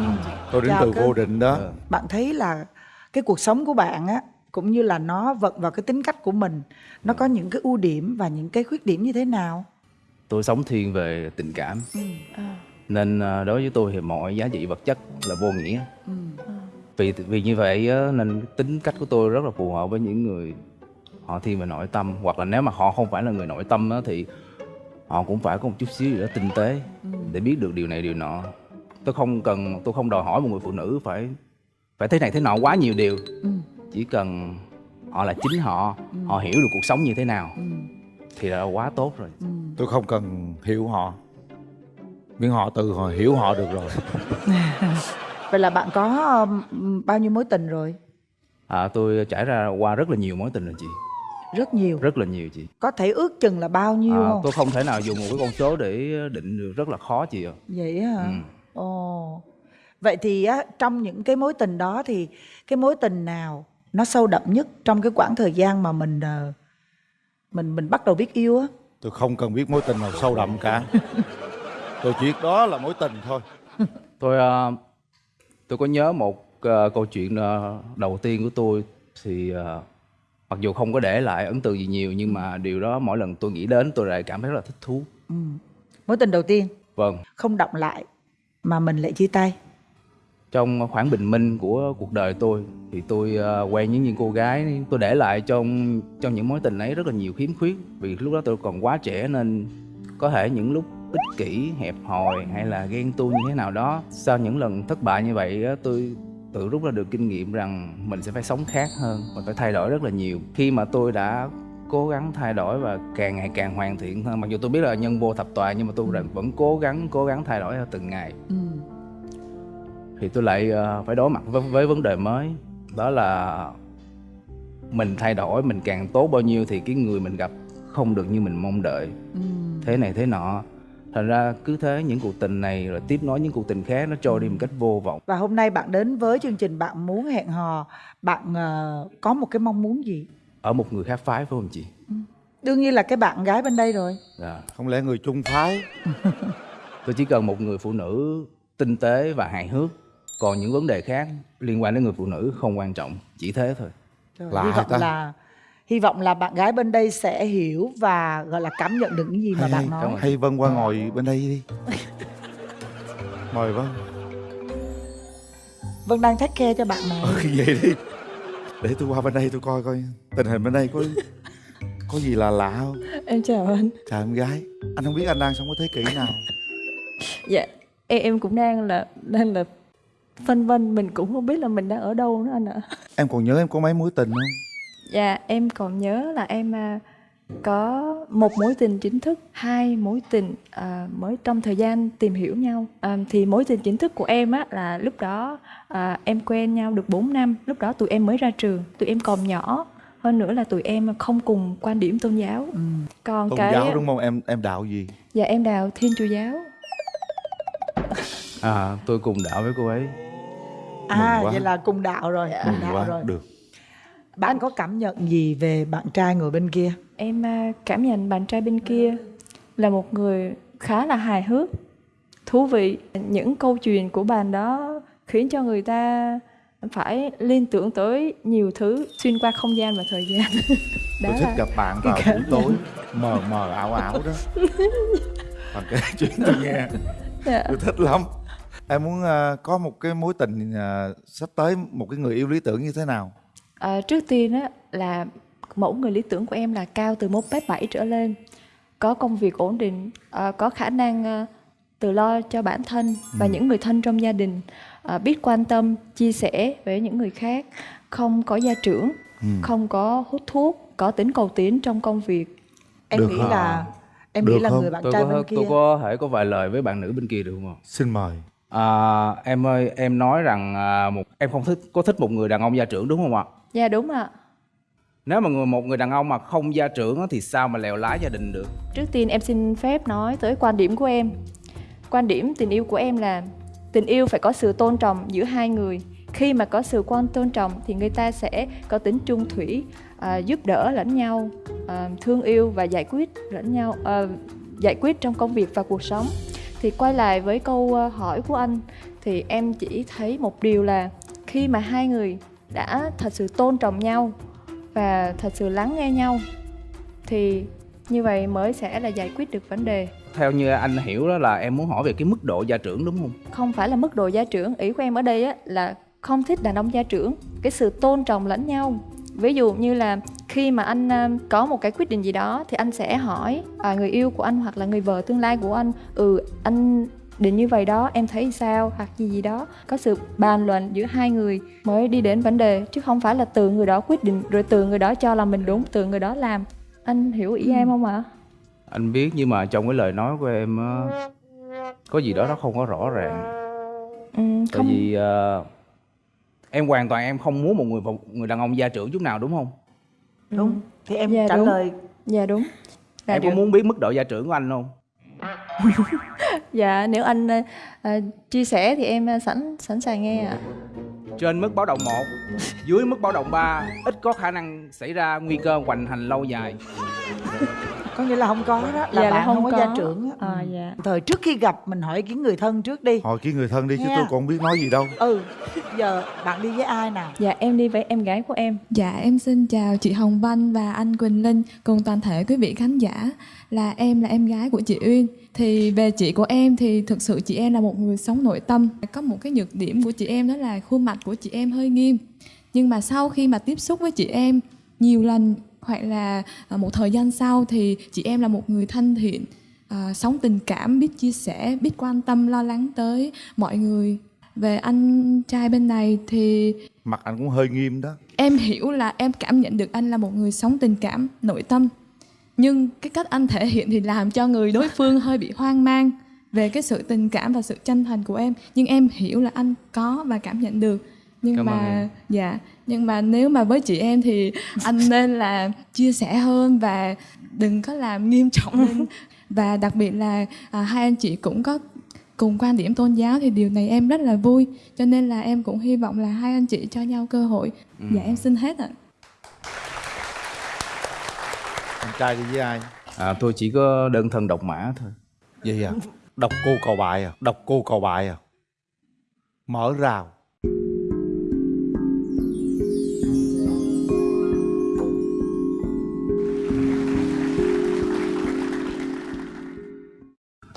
tôi đến Chào từ vô định đó. Ờ. Bạn thấy là cái cuộc sống của bạn á cũng như là nó vận vào cái tính cách của mình nó có những cái ưu điểm và những cái khuyết điểm như thế nào? Tôi sống thiên về tình cảm. Ừ. nên ờ, đối với tôi thì mọi giá trị vật chất là vô nghĩa. Ừ. vì vì như vậy nên tính cách của tôi rất là phù hợp với những người họ thiên về nội tâm. Hoặc là nếu mà họ không phải là người nội tâm thì họ cũng phải có một chút xíu gì đó tinh tế để biết được điều này điều nọ tôi không cần tôi không đòi hỏi một người phụ nữ phải phải thế này thế nọ quá nhiều điều Ừ. chỉ cần họ là chính họ họ hiểu được cuộc sống như thế nào Ừ. thì là quá tốt rồi Ừ. tôi không cần hiểu họ miễn họ từ họ hiểu họ được rồi Vậy là bạn có um, bao nhiêu mối tình rồi? à, tôi trải ra qua rất là nhiều mối tình rồi chị Rất nhiều. rất là nhiều chị Có thể ước chừng là bao nhiêu à, không? tôi không thể nào dùng một cái con số để định được rất là khó chị ạ Vậy á hả? Ừ. Ồ. Vậy thì á trong những cái mối tình đó thì cái mối tình nào nó sâu đậm nhất trong cái quãng thời gian mà mình ờ, mình mình bắt đầu biết yêu á? tôi không cần biết mối tình nào sâu đậm cả tôi chỉ đó là mối tình thôi tôi ờ, tôi có nhớ một ờ, câu chuyện ờ, đầu tiên của tôi thì ờ, mặc dù không có để lại ấn tượng gì nhiều nhưng mà điều đó mỗi lần tôi nghĩ đến tôi lại cảm thấy rất là thích thú. Ừ. Mối tình đầu tiên? Vâng. Không động lại mà mình lại chia tay. trong khoảng bình minh của cuộc đời tôi thì tôi ờ, quen với những cô gái tôi để lại trong trong những mối tình ấy rất là nhiều khiếm khuyết. Vì lúc đó tôi còn quá trẻ nên có thể những lúc ích kỷ hẹp hòi hay là ghen tuông như thế nào đó sau những lần thất bại như vậy tôi tự rút ra được kinh nghiệm rằng mình sẽ phải sống khác hơn mình phải thay đổi rất là nhiều. Khi mà tôi đã cố gắng thay đổi và càng ngày càng hoàn thiện hơn mặc dù tôi biết là nhân vô thập toàn nhưng mà tôi vẫn cố gắng cố gắng thay đổi theo từng ngày. Ừ. thì tôi lại ờ, phải đối mặt với, với vấn đề mới đó là mình thay đổi mình càng tốt bao nhiêu thì cái người mình gặp không được như mình mong đợi. Ừ. thế này thế nọ thành ra cứ thế những cuộc tình này rồi tiếp nối những cuộc tình khác nó trôi đi một cách vô vọng Và hôm nay bạn đến với chương trình bạn muốn hẹn hò, bạn ờ, có một cái mong muốn gì? ở một người khác phái phải không chị Đương nhiên là cái bạn gái bên đây rồi. dạ. không lẽ người chung phái tôi chỉ cần một người phụ nữ tinh tế và hài hước còn những vấn đề khác liên quan đến người phụ nữ không quan trọng chỉ thế thôi Rồi, Lạ hy vọng ta. là hy vọng là bạn gái bên đây sẽ hiểu và gọi là cảm nhận được những gì mà hay, bạn hay, nói. hay Vân qua ngồi bên đây đi. Mời Vân. Vân đang take care cho bạn này. ừ, vậy đi. Để tôi qua bên đây tôi coi coi tình hình bên đây có có gì là lạ không? Em chào anh. Chào em gái. Anh không biết anh đang sống ở thế kỷ nào. Dạ em, em cũng đang là đang là phân vân mình cũng không biết là mình đang ở đâu nữa anh ạ. Em còn nhớ em có mấy mối tình không Dạ em còn nhớ là em à, có một mối tình chính thức, hai mối tình à, mới trong thời gian tìm hiểu nhau. À, thì mối tình chính thức của em á là lúc đó à, em quen nhau được 4 năm, lúc đó tụi em mới ra trường, tụi em còn nhỏ. Hơn nữa là tụi em không cùng quan điểm tôn giáo. Ừ. Còn tôn cái giáo đúng không em em đạo gì Dạ em đào Thiên Chúa giáo. à tôi cùng đạo với cô ấy À vậy là cùng đạo rồi, cùng mừng đạo quá rồi. được Bạn có cảm nhận gì về bạn trai ngồi bên kia? Em à, cảm nhận bạn trai bên kia là một người khá là hài hước, thú vị. Những câu chuyện của bạn đó khiến cho người ta phải liên tưởng tới nhiều thứ xuyên qua không gian và thời gian. tôi thích gặp bạn vào buổi tối mờ mờ ảo ảo đó bạn kể chuyện tôi nghe Dạ. tôi thích lắm em muốn ờ, có một cái mối tình ờ, sắp tới một cái người yêu lý tưởng như thế nào À, trước tiên á là mẫu người lý tưởng của em là cao từ 1m7 trở lên, có công việc ổn định, à, có khả năng à, tự lo cho bản thân và những người thân trong gia đình, à, biết quan tâm, chia sẻ với những người khác, không có gia trưởng, Ừ. không có hút thuốc, có tính cầu tiến trong công việc. Em Được nghĩ hả? là em Được nghĩ là không? người bạn tôi trai có bên kia tôi có thể có vài lời với bạn nữ bên kia được không ạ? xin mời À, em ơi, em nói rằng à, một em không thích có thích một người đàn ông gia trưởng đúng không ạ? Dạ đúng ạ. Nếu mà người một người đàn ông mà không gia trưởng thì sao mà lèo lái gia đình được? Trước tiên em xin phép nói tới quan điểm của em. Quan điểm tình yêu của em là tình yêu phải có sự tôn trọng giữa hai người. khi mà có sự quan tôn trọng thì người ta sẽ có tính trung thủy à, giúp đỡ lẫn nhau à, thương yêu và giải quyết lẫn nhau à, giải quyết trong công việc và cuộc sống thì quay lại với câu à, hỏi của anh thì em chỉ thấy một điều là khi mà hai người đã thật sự tôn trọng nhau và thật sự lắng nghe nhau thì như vậy mới sẽ là giải quyết được vấn đề. Theo như anh hiểu đó là em muốn hỏi về cái mức độ gia trưởng đúng không? Không phải là mức độ gia trưởng. Ý của em ở đây á là không thích đàn ông gia trưởng. Cái sự tôn trọng lẫn nhau. Ví dụ như là khi mà anh à, có một cái quyết định gì đó thì anh sẽ hỏi à, người yêu của anh hoặc là người vợ tương lai của anh ừ anh định như vậy đó em thấy sao? Hoặc gì gì đó. Có sự bàn luận giữa hai người mới đi đến vấn đề chứ không phải là từ người đó quyết định rồi từ người đó cho là mình đúng từ người đó làm. Anh hiểu ý em không ạ? Anh biết nhưng mà trong cái lời nói của em á, có gì đó nó không có rõ ràng. Ừ, tại không. vì ờ, em hoàn toàn em không muốn một người một người đàn ông gia trưởng chút nào đúng không? Đúng. Thì em Dạ, trả đúng. lời. Dạ đúng. Là em được. có muốn biết mức độ gia trưởng của anh không dạ nếu anh ờ, ờ, chia sẻ thì em ờ, sẵn sẵn sàng nghe ạ. Trên mức báo động 1 dưới mức báo động 3 ít có khả năng xảy ra nguy cơ hoành hành lâu dài có nghĩa là không có đó là Dạ là bạn không, không có, có. gia trưởng á. À, Ừ. dạ. thời trước khi gặp mình hỏi kiến người thân trước đi hỏi cái người thân đi chứ Nha. tôi còn không biết nói gì đâu ừ giờ bạn đi với ai nào dạ em đi với em gái của em Dạ em xin chào chị Hồng Vân và anh Quỳnh Linh cùng toàn thể quý vị khán giả là em là em gái của chị Uyên thì về chị của em thì thực sự chị em là một người sống nội tâm có một cái nhược điểm của chị em đó là khuôn mặt của chị em hơi nghiêm nhưng mà sau khi mà tiếp xúc với chị em nhiều lần hoặc là à, một thời gian sau thì chị em là một người thân thiện à, sống tình cảm biết chia sẻ biết quan tâm lo lắng tới mọi người. Về anh trai bên này thì mặt anh cũng hơi nghiêm đó. Em hiểu là em cảm nhận được anh là một người sống tình cảm nội tâm. Nhưng cái cách anh thể hiện thì làm cho người đối phương hơi bị hoang mang về cái sự tình cảm và sự chân thành của em. Nhưng em hiểu là anh có và cảm nhận được. Nhưng Cảm mà dạ nhưng mà nếu mà với chị em thì anh nên là chia sẻ hơn và đừng có làm nghiêm trọng lên. Và đặc biệt là à, hai anh chị cũng có cùng quan điểm tôn giáo thì điều này em rất là vui. Cho nên là em cũng hy vọng là hai anh chị cho nhau cơ hội. Ừ. dạ em xin hết ạ. Anh trai đi với ai? À, tôi chỉ có đơn thân độc mã thôi. Gì à? Đọc cô cầu bài à? Đọc cô cầu bài à? Mở rào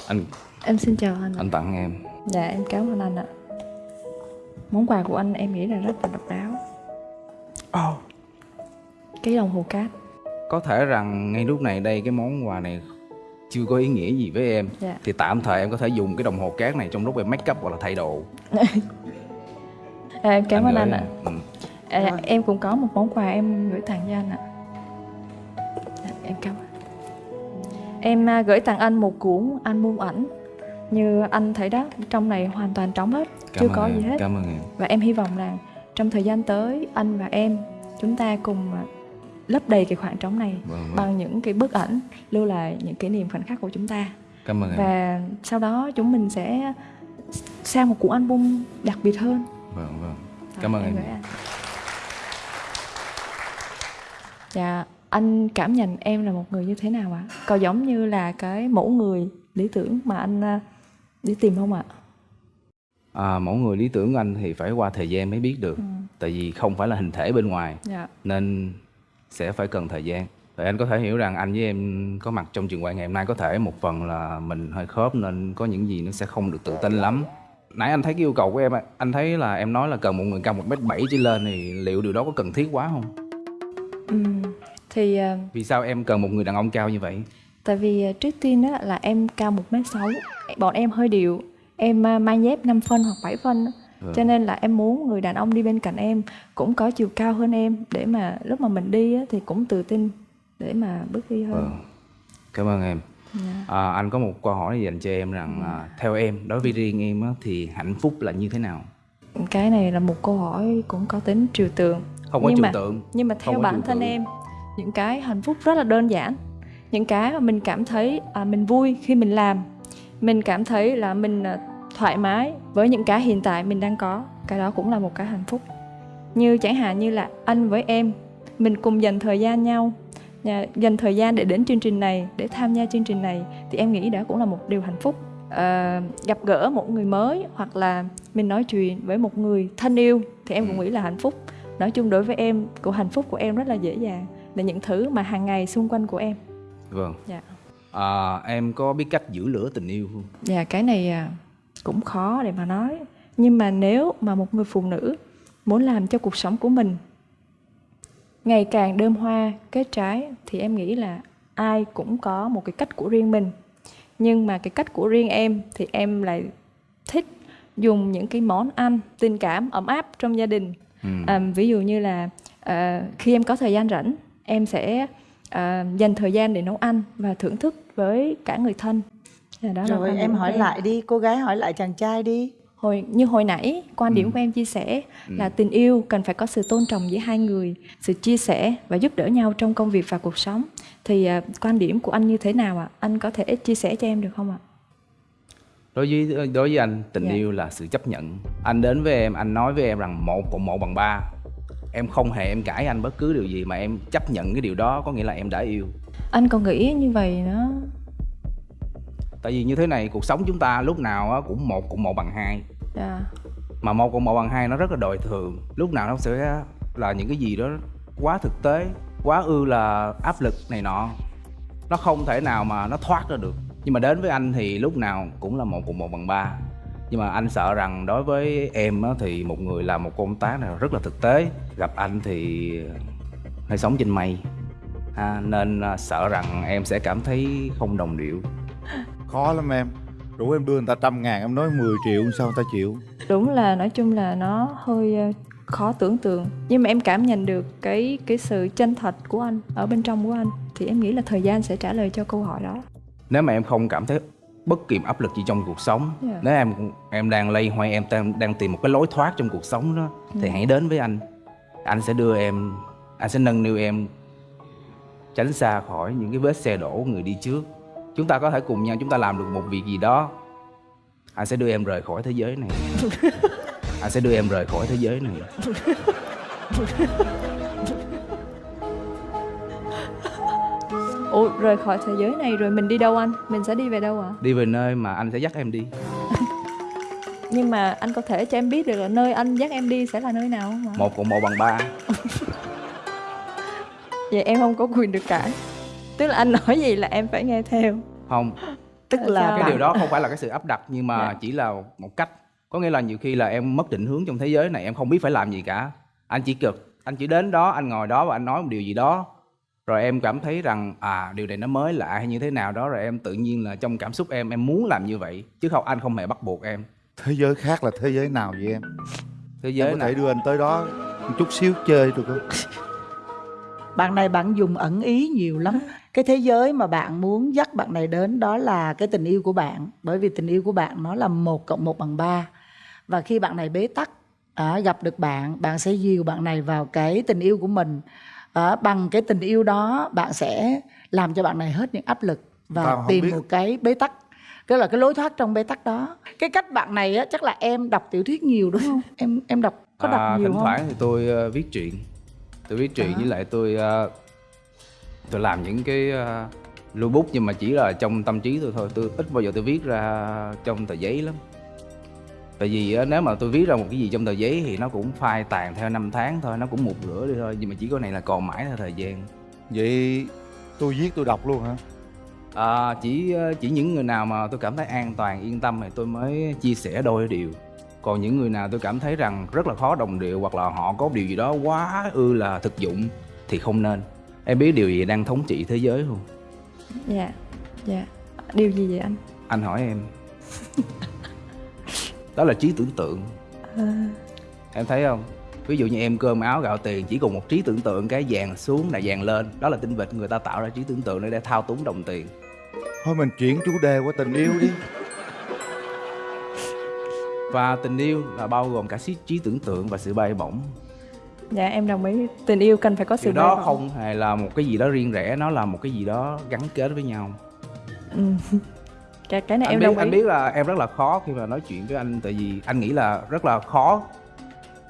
anh em xin chào anh anh tặng em. Dạ em cảm ơn anh ạ. Món quà của anh em nghĩ là rất là độc đáo. Oh. cái đồng hồ cát. Có thể rằng ngay lúc này đây cái món quà này chưa có ý nghĩa gì với em. Dạ. thì tạm thời em có thể dùng cái đồng hồ cát này trong lúc em make up hoặc là thay đồ. À, em cảm ơn gửi anh ạ. em. Ừ. à, em cũng có một món quà em gửi tặng cho anh ạ. Dạ, em cảm ơn em à, gửi tặng anh một cuốn album ảnh. Như anh thấy đó trong này hoàn toàn trống hết Cảm chưa có em, gì hết. cảm ơn em. Và em hy vọng là trong thời gian tới anh và em chúng ta cùng à, lấp đầy cái khoảng trống này Vâng, vâng. bằng những cái bức ảnh lưu lại những kỷ niệm khoảnh khắc của chúng ta. Cảm ơn em. Và sau đó chúng mình sẽ sang một cuốn album đặc biệt hơn. Vâng vâng. Cảm ơn em anh. Dạ, anh cảm nhận em là một người như thế nào ạ? Có giống như là cái mẫu người lý tưởng mà anh à, đi tìm không ạ? à, mẫu người lý tưởng của anh thì phải qua thời gian mới biết được Ừ. tại vì không phải là hình thể bên ngoài Dạ. nên sẽ phải cần thời gian Vậy anh có thể hiểu rằng anh với em có mặt trong trường quay ngày hôm nay có thể một phần là mình hơi khớp nên có những gì nó sẽ không được tự tin lắm nãy anh thấy cái yêu cầu của em anh thấy là em nói là cần một người cao một mét bảy trở lên thì liệu điều đó có cần thiết quá không Ừ. Thì à, vì sao em cần một người đàn ông cao như vậy tại vì à, trước tiên đó là em cao 1m6 Bọn em hơi điệu Em à, mang dép 5 phân hoặc 7 phân. Ừ. Cho nên là em muốn người đàn ông đi bên cạnh em Cũng có chiều cao hơn em Để mà lúc mà mình đi á, thì cũng tự tin Để mà bước đi hơn Vâng. cảm ơn em Dạ. à, anh có một câu hỏi dành cho em rằng à, theo em đối với riêng em á, thì hạnh phúc là như thế nào cái này là một câu hỏi cũng có tính trừu tượng không có nhưng trừu tượng nhưng mà theo bản thân tượng. em những cái hạnh phúc rất là đơn giản. Những cái mà mình cảm thấy à, mình vui khi mình làm. Mình cảm thấy là mình à, thoải mái với những cái hiện tại mình đang có. Cái đó cũng là một cái hạnh phúc. Như chẳng hạn như là anh với em mình cùng dành thời gian nhau dành thời gian để đến chương trình này để tham gia chương trình này thì em nghĩ đó cũng là một điều hạnh phúc. Ờ, gặp gỡ một người mới hoặc là mình nói chuyện với một người thân yêu thì em cũng nghĩ là hạnh phúc. Nói chung đối với em của hạnh phúc của em rất là dễ dàng là những thứ mà hàng ngày xung quanh của em. Vâng. Dạ. À, em có biết cách giữ lửa tình yêu không? Dạ cái này à, cũng khó để mà nói. Nhưng mà nếu mà một người phụ nữ muốn làm cho cuộc sống của mình ngày càng đơm hoa kết trái thì em nghĩ là ai cũng có một cái cách của riêng mình. Nhưng mà cái cách của riêng em thì em lại thích dùng những cái món ăn tình cảm ấm áp trong gia đình. Ừ. à, ví dụ như là à, khi em có thời gian rảnh em sẽ à, dành thời gian để nấu ăn và thưởng thức với cả người thân. Dạ, đó là rồi điểm em hỏi lại đi cô gái hỏi lại chàng trai đi. Hồi như hồi nãy quan điểm Ừ. của em chia sẻ Ừ. là tình yêu cần phải có sự tôn trọng giữa hai người sự chia sẻ và giúp đỡ nhau trong công việc và cuộc sống. Thì à, quan điểm của anh như thế nào ạ? Anh có thể chia sẻ cho em được không ạ? Đối với đối với anh tình Dạ. yêu là sự chấp nhận. Anh đến với em anh nói với em rằng một cộng một bằng ba em không hề em cãi anh bất cứ điều gì mà em chấp nhận cái điều đó có nghĩa là em đã yêu. Anh còn nghĩ như vậy nó tại vì như thế này cuộc sống chúng ta lúc nào á cũng một cộng một bằng hai. Dạ. Mà một cộng một bằng hai nó rất là đời thường. Lúc nào nó sẽ là những cái gì đó quá thực tế quá ư là áp lực này nọ. Nó không thể nào mà nó thoát ra được. Nhưng mà đến với anh thì lúc nào cũng là một cộng một bằng ba nhưng mà anh sợ rằng đối với em á, thì một người làm một công tác này rất là thực tế. Gặp anh thì hay sống trên mây. Ha, nên à, sợ rằng em sẽ cảm thấy không đồng điệu. Khó lắm em. Rủ em đưa người ta trăm ngàn em nói 10 triệu sao người ta chịu? Đúng là nói chung là nó hơi ờ, khó tưởng tượng. Nhưng mà em cảm nhận được cái cái sự chân thật của anh ở bên trong của anh thì em nghĩ là thời gian sẽ trả lời cho câu hỏi đó. Nếu mà em không cảm thấy bất kỳ áp lực gì trong cuộc sống. Dạ. nếu em em đang lây hoay em đang, đang tìm một cái lối thoát trong cuộc sống đó thì Dạ. hãy đến với anh. Anh sẽ đưa em anh sẽ nâng niu em tránh xa khỏi những cái vết xe đổ của người đi trước. Chúng ta có thể cùng nhau chúng ta làm được một việc gì đó. Anh sẽ đưa em rời khỏi thế giới này. Anh sẽ đưa em rời khỏi thế giới này ủa rời khỏi thế giới này rồi mình đi đâu anh? Mình sẽ đi về đâu ạ? Đi về nơi mà anh sẽ dắt em đi. Nhưng mà anh có thể cho em biết được là nơi anh dắt em đi sẽ là nơi nào không ạ? Một cộng một bằng ba. Vậy em không có quyền được cãi. Tức là anh nói gì là em phải nghe theo. Không. Tức là sao? cái bạn- điều đó không phải là cái sự áp đặt nhưng mà Dạ. chỉ là một cách. Có nghĩa là nhiều khi là em mất định hướng trong thế giới này em không biết phải làm gì cả. Anh chỉ cực anh chỉ đến đó anh ngồi đó và anh nói một điều gì đó rồi em cảm thấy rằng à điều này nó mới lạ hay như thế nào đó rồi em tự nhiên là trong cảm xúc em em muốn làm như vậy chứ không anh không hề bắt buộc em. Thế giới khác là thế giới nào vậy em? Thế em giới có này thể đưa anh tới đó một chút xíu chơi được không? Bạn này bạn dùng ẩn ý nhiều lắm. Cái thế giới mà bạn muốn dắt bạn này đến đó là cái tình yêu của bạn bởi vì tình yêu của bạn nó là một cộng một bằng ba. Và khi bạn này bế tắc à, gặp được bạn bạn sẽ dìu bạn này vào cái tình yêu của mình à, bằng cái tình yêu đó bạn sẽ làm cho bạn này hết những áp lực và Tao tìm một cái bế tắc. Cái là cái lối thoát trong bế tắc đó. Cái cách bạn này á chắc là em đọc tiểu thuyết nhiều đúng không? Em em đọc có đọc à, nhiều thỉnh không? thoảng thì tôi ờ, viết truyện. Tôi viết truyện À. với lại tôi ờ, tôi làm những cái uh, lưu bút nhưng mà chỉ là trong tâm trí tôi thôi. Tôi ít bao giờ tôi viết ra trong tờ giấy lắm tại vì á, nếu mà tôi viết ra một cái gì trong tờ giấy thì nó cũng phai tàn theo năm tháng thôi nó cũng một rửa đi thôi nhưng mà chỉ có này là còn mãi theo thời gian. Vậy tôi viết tôi đọc luôn hả? À, chỉ ờ, chỉ những người nào mà tôi cảm thấy an toàn yên tâm thì tôi mới chia sẻ đôi điều. Còn những người nào tôi cảm thấy rằng rất là khó đồng điệu hoặc là họ có điều gì đó quá ư là thực dụng thì không nên. Em biết điều gì đang thống trị thế giới không? Dạ dạ. Điều gì vậy anh? Anh hỏi em đó là trí tưởng tượng. À, em thấy không? Ví dụ như em cơm áo gạo tiền chỉ cùng một trí tưởng tượng cái vàng xuống là vàng lên. Đó là tinh vịt người ta tạo ra trí tưởng tượng để để thao túng đồng tiền. Thôi mình chuyển chủ đề qua tình yêu đi. Và tình yêu là bao gồm cả trí, trí tưởng tượng và sự bay bổng. Dạ em đồng ý. Tình yêu cần phải có sự điều đó bay bổng. không hề là một cái gì đó riêng rẽ nó là một cái gì đó gắn kết với nhau. Ừ. cái cái này anh em biết đồng ý. anh biết là em rất là khó khi mà nói chuyện với anh tại vì anh nghĩ là rất là khó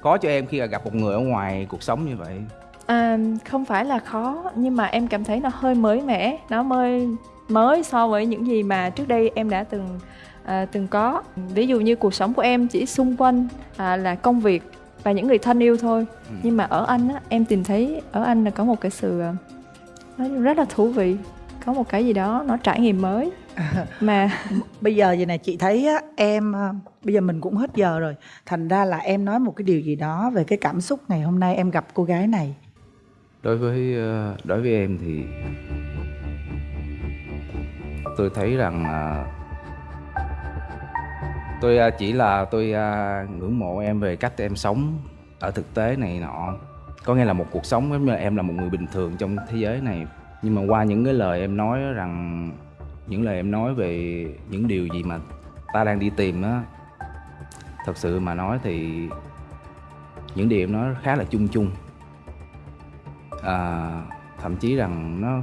khó cho em khi gặp một người ở ngoài cuộc sống như vậy. À, không phải là khó nhưng mà em cảm thấy nó hơi mới mẻ nó mới mới so với những gì mà trước đây em đã từng à, từng có. Ví dụ như cuộc sống của em chỉ xung quanh à, là công việc và những người thân yêu thôi. Ừ. nhưng mà ở anh á em tìm thấy ở anh là có một cái sự à, nó rất là thú vị có một cái gì đó nó trải nghiệm mới mà bây giờ vậy này chị thấy á, em à, bây giờ mình cũng hết giờ rồi. Thành ra là em nói một cái điều gì đó về cái cảm xúc ngày hôm nay em gặp cô gái này. Đối với ờ, đối với em thì tôi thấy rằng ờ, tôi ờ, chỉ là tôi ờ, ngưỡng mộ em về cách em sống ở thực tế này nọ. Có nghĩa là một cuộc sống giống như là em là một người bình thường trong thế giới này. Nhưng mà qua những cái lời em nói rằng những lời em nói về những điều gì mà ta đang đi tìm á thật sự mà nói thì những điều em nói khá là chung chung. À, thậm chí rằng nó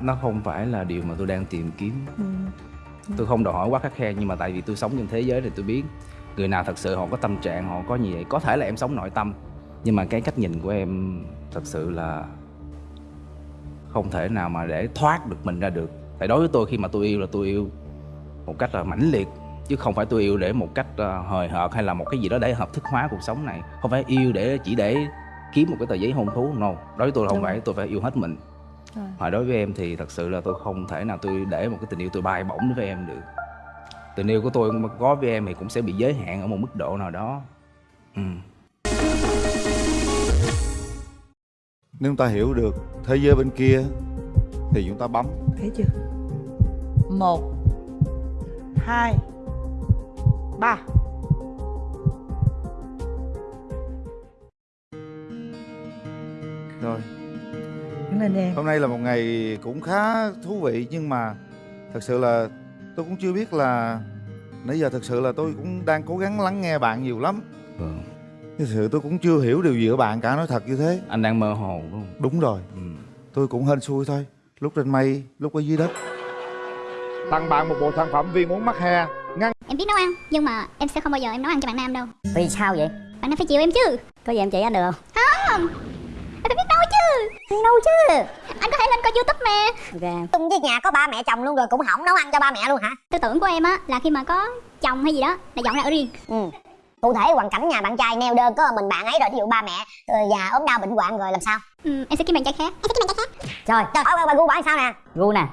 nó không phải là điều mà tôi đang tìm kiếm. Tôi không đòi hỏi quá khắc khe nhưng mà tại vì tôi sống trong thế giới này tôi biết người nào thật sự họ có tâm trạng họ có như vậy có thể là em sống nội tâm. Nhưng mà cái cách nhìn của em thật sự là không thể nào mà để thoát được mình ra được tại đối với tôi khi mà tôi yêu là tôi yêu một cách là mãnh liệt chứ không phải tôi yêu để một cách ờ, hời hợt hay là một cái gì đó để hợp thức hóa cuộc sống này. Không phải yêu để chỉ để kiếm một cái tờ giấy hôn thú no. Đối với tôi là không phải tôi phải yêu hết mình. Rồi. mà đối với em thì thật sự là tôi không thể nào tôi để một cái tình yêu tôi bay bổng đối với em được. Tình yêu của tôi mà có với em thì cũng sẽ bị giới hạn ở một mức độ nào đó. Ừ. nếu chúng ta hiểu được thế giới bên kia thì chúng ta bấm. Thấy chưa một hai ba. Rồi. Đứng lên em. Hôm nay là một ngày cũng khá thú vị nhưng mà thật sự là tôi cũng chưa biết là nãy giờ thật sự là tôi cũng đang cố gắng lắng nghe bạn nhiều lắm. Vâng. thật sự tôi cũng chưa hiểu điều gì ở bạn cả nói thật như thế. Anh đang mơ hồ đúng không? Đúng rồi. Ừ. tôi cũng hên xui thôi. Lúc trên mây lúc ở dưới đất tặng bạn một bộ sản phẩm viên uống mắc he ngăn Em biết nấu ăn Nhưng mà em sẽ không bao giờ em nấu ăn cho bạn nam đâu. Vì sao vậy? Bạn nam phải chịu em chứ. Có gì em chỉ anh được không? Không. Em phải biết nấu chứ. Nấu chứ. Anh có thể lên coi youtube mà Ok. Tung với nhà có ba mẹ chồng luôn rồi cũng hỏng nấu ăn cho ba mẹ luôn hả? Tư tưởng của em á là khi mà có chồng hay gì đó Là dọn ra ở riêng. Ừ. Cụ thể hoàn cảnh nhà bạn trai neo đơn có mình bạn ấy rồi ví dụ ba mẹ ờ, già ốm đau bệnh hoạn rồi làm sao? ừ, Em sẽ kiếm bạn trai khác. Em sẽ kiếm bạn trai khác. Trời, trời hỏi bà gu bạn sao nè? Gu nè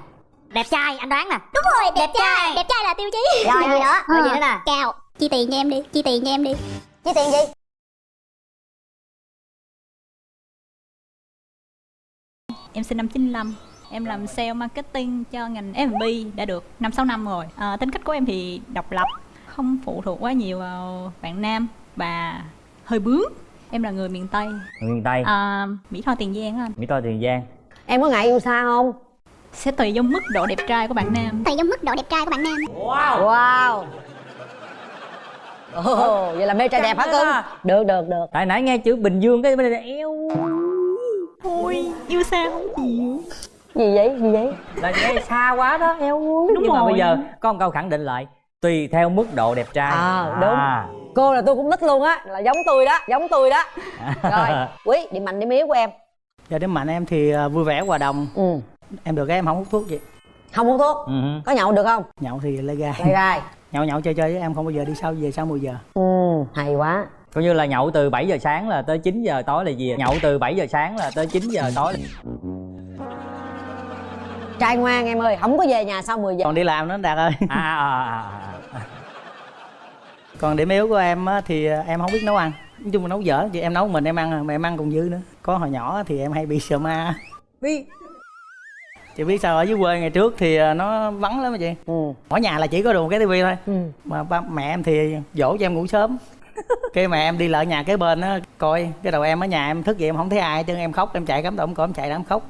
Đẹp trai, anh đoán nè. Đúng rồi đẹp, trai. Đẹp trai là tiêu chí. Rồi, gì nữa? Rồi, gì nữa nè? Cao Chi tiền cho em đi Chi tiền cho em đi. Chứ tiền gì? Em sinh năm 95 Em làm sale marketing cho ngành F&B đã được 5-6 năm rồi. À, Tính cách của em thì độc lập Không phụ thuộc quá nhiều vào bạn nam. Và hơi bướng. Em là người miền Tây. Miền tây. À, Mỹ Tho Tiền Giang á anh. Mỹ tho tiền giang. Em có ngại yêu xa không? Sẽ tùy vào mức độ đẹp trai của bạn nam. Tùy trong mức độ đẹp trai của bạn nam. Wow. Wow. Ồ, vậy là mê trai đẹp hả cưng? Được, được, được. Tại nãy nghe chữ bình dương cái bên này eo. Thôi yêu xa không chịu Gì vậy, gì vậy? là nghe xa quá đó eo. Đúng nhưng mà rồi. bây giờ có một câu khẳng định lại tùy theo mức độ đẹp trai. À, đúng. Cô là tôi cũng thích luôn á Là giống tôi đó, giống tôi đó. Rồi, Quý, điểm mạnh điểm yếu của em? Giờ điểm mạnh em thì à, vui vẻ hòa đồng. Ừ Em được cái em không hút thuốc gì Không hút thuốc? Ừ. Có nhậu được không? Nhậu thì lê gai. Đây gai. Nhậu nhậu chơi chơi với em không bao giờ đi sau về sau 10 giờ. Ừ, hay quá. Coi như là nhậu từ 7 giờ sáng là tới 9 giờ tối là gì nhậu từ 7 giờ sáng là tới 9 giờ tối là... Trai ngoan em ơi, không có về nhà sau 10 giờ. Còn đi làm nữa Đạt ơi. À, à, à, à. còn điểm yếu của em á, thì à, em không biết nấu ăn. Nói chung là nấu dở thì em nấu mình em ăn mà em ăn còn dư nữa. Có hồi nhỏ thì em hay bị sợ ma. Vì chị biết sao ở dưới quê ngày trước thì à, nó vắng lắm mà chị. Ừ. ở nhà là chỉ có được một cái tivi thôi. Ừ. mà ba mẹ em thì dỗ cho em ngủ sớm. Cái mẹ em đi lại nhà kế bên á coi cái đầu em ở nhà em thức dậy em không thấy ai chứ em khóc em chạy cắm tổng cổ em chạy em khóc.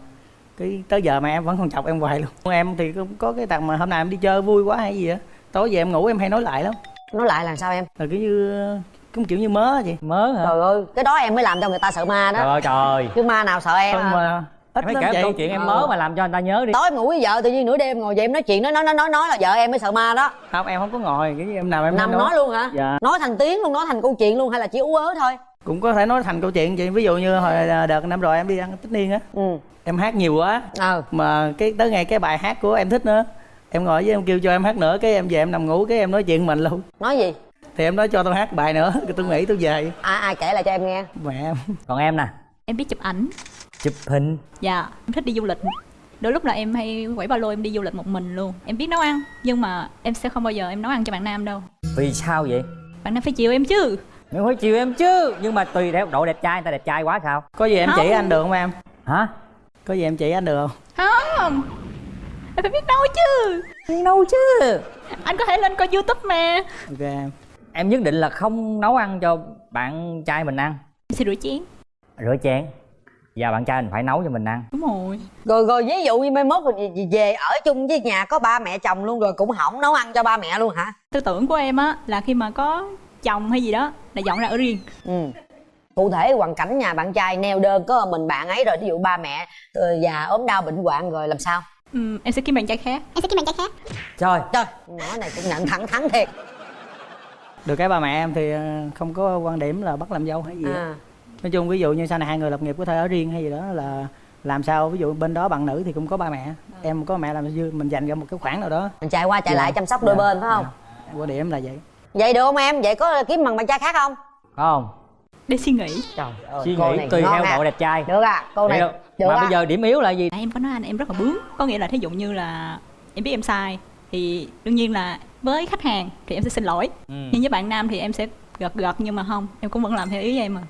Cái tới giờ mà em vẫn còn chọc em hoài luôn. Em thì cũng có cái tật mà hôm nào em đi chơi vui quá hay gì á. Tối về em ngủ em hay nói lại lắm. Nói lại là sao em? rồi kiểu như cũng kiểu như mớ chị. Mớ hả? Trời ơi, cái đó em mới làm cho người ta sợ ma đó. Trời ơi trời. Chứ ma nào sợ em không à? mà ít em phải kể câu chuyện em Ờ. mới mà làm cho người ta nhớ đi. Tối em ngủ với vợ tự nhiên nửa đêm ngồi dậy em nói chuyện nói nói nói nói nói là vợ em mới sợ ma đó. Không em không có ngồi. Cái em nào em nằm nói luôn hả? Dạ. Nói thành tiếng luôn nói thành câu chuyện luôn hay là chỉ ú ớ thôi? Cũng có thể nói thành câu chuyện chị ví dụ như hồi đợt năm rồi em đi ăn tất niên á. Ừ. em hát nhiều quá. Ờ. Mà cái tới ngày cái bài hát của em thích nữa. Em ngồi với em kêu cho em hát nữa cái em về em nằm ngủ cái em nói chuyện mình luôn. Nói gì? Thì em nói cho tôi hát bài nữa cái tôi nghĩ tôi về. Ai ai kể lại cho em nghe. Mẹ em. Còn em nè. Em biết chụp ảnh chụp hình. Dạ em thích đi du lịch. Đôi lúc là em hay quẩy ba lô em đi du lịch một mình luôn. Em biết nấu ăn nhưng mà em sẽ không bao giờ em nấu ăn cho bạn nam đâu. Vì sao vậy? Bạn nam phải chiều em chứ. Mày phải chiều em chứ. Nhưng mà tùy theo độ đẹp trai Người ta đẹp trai quá sao? Có gì em Không. chỉ anh được không em? Hả? Có gì em chỉ anh được không? Không. Em phải biết nấu chứ. Nấu chứ. Anh có thể lên coi youtube mà. Ok em. Em nhất định là không nấu ăn cho bạn trai mình ăn. Em sẽ rửa chén. Rửa chén Và bạn trai mình phải nấu cho mình ăn. Đúng rồi. Rồi rồi ví dụ như mai mốt rồi về- ở chung với nhà có ba mẹ chồng luôn rồi cũng hỏng nấu ăn cho ba mẹ luôn hả? Tư tưởng của em á là khi mà có chồng hay gì đó là dọn ra ở riêng. Ừ. Cụ thể hoàn cảnh nhà bạn trai neo đơn có mình bạn ấy rồi ví dụ ba mẹ ờ, già ốm đau bệnh hoạn rồi làm sao? Ừm, em sẽ kiếm bạn trai khác. Em sẽ kiếm bạn trai khác. Trời trời nhỏ này cũng nhận thẳng thắn thiệt. Được cái ba mẹ em thì ờ, không có quan điểm là bắt làm dâu hay gì à nói chung ví dụ như sau này hai người lập nghiệp có thể ở riêng hay gì đó là làm sao ví dụ bên đó bạn nữ thì cũng có ba mẹ em có mẹ làm dư mình dành ra một cái khoản nào đó. Mình chạy qua chạy Dạ. lại chăm sóc đôi Dạ. bên phải không? Quan điểm là vậy. Vậy được không em? Vậy có kiếm bằng bạn trai khác không? Không? Để suy nghĩ. Trời ơi Suy nghĩ tùy theo à. độ đẹp trai. Được à cô này Hiểu. được Mà à. bây giờ điểm yếu là gì? À, em có nói anh em rất là bướng. Có nghĩa là thí dụ như là em biết em sai thì đương nhiên là với khách hàng thì em sẽ xin lỗi. Ừ. nhưng với bạn nam thì em sẽ gật gật nhưng mà không em cũng vẫn làm theo ý em mà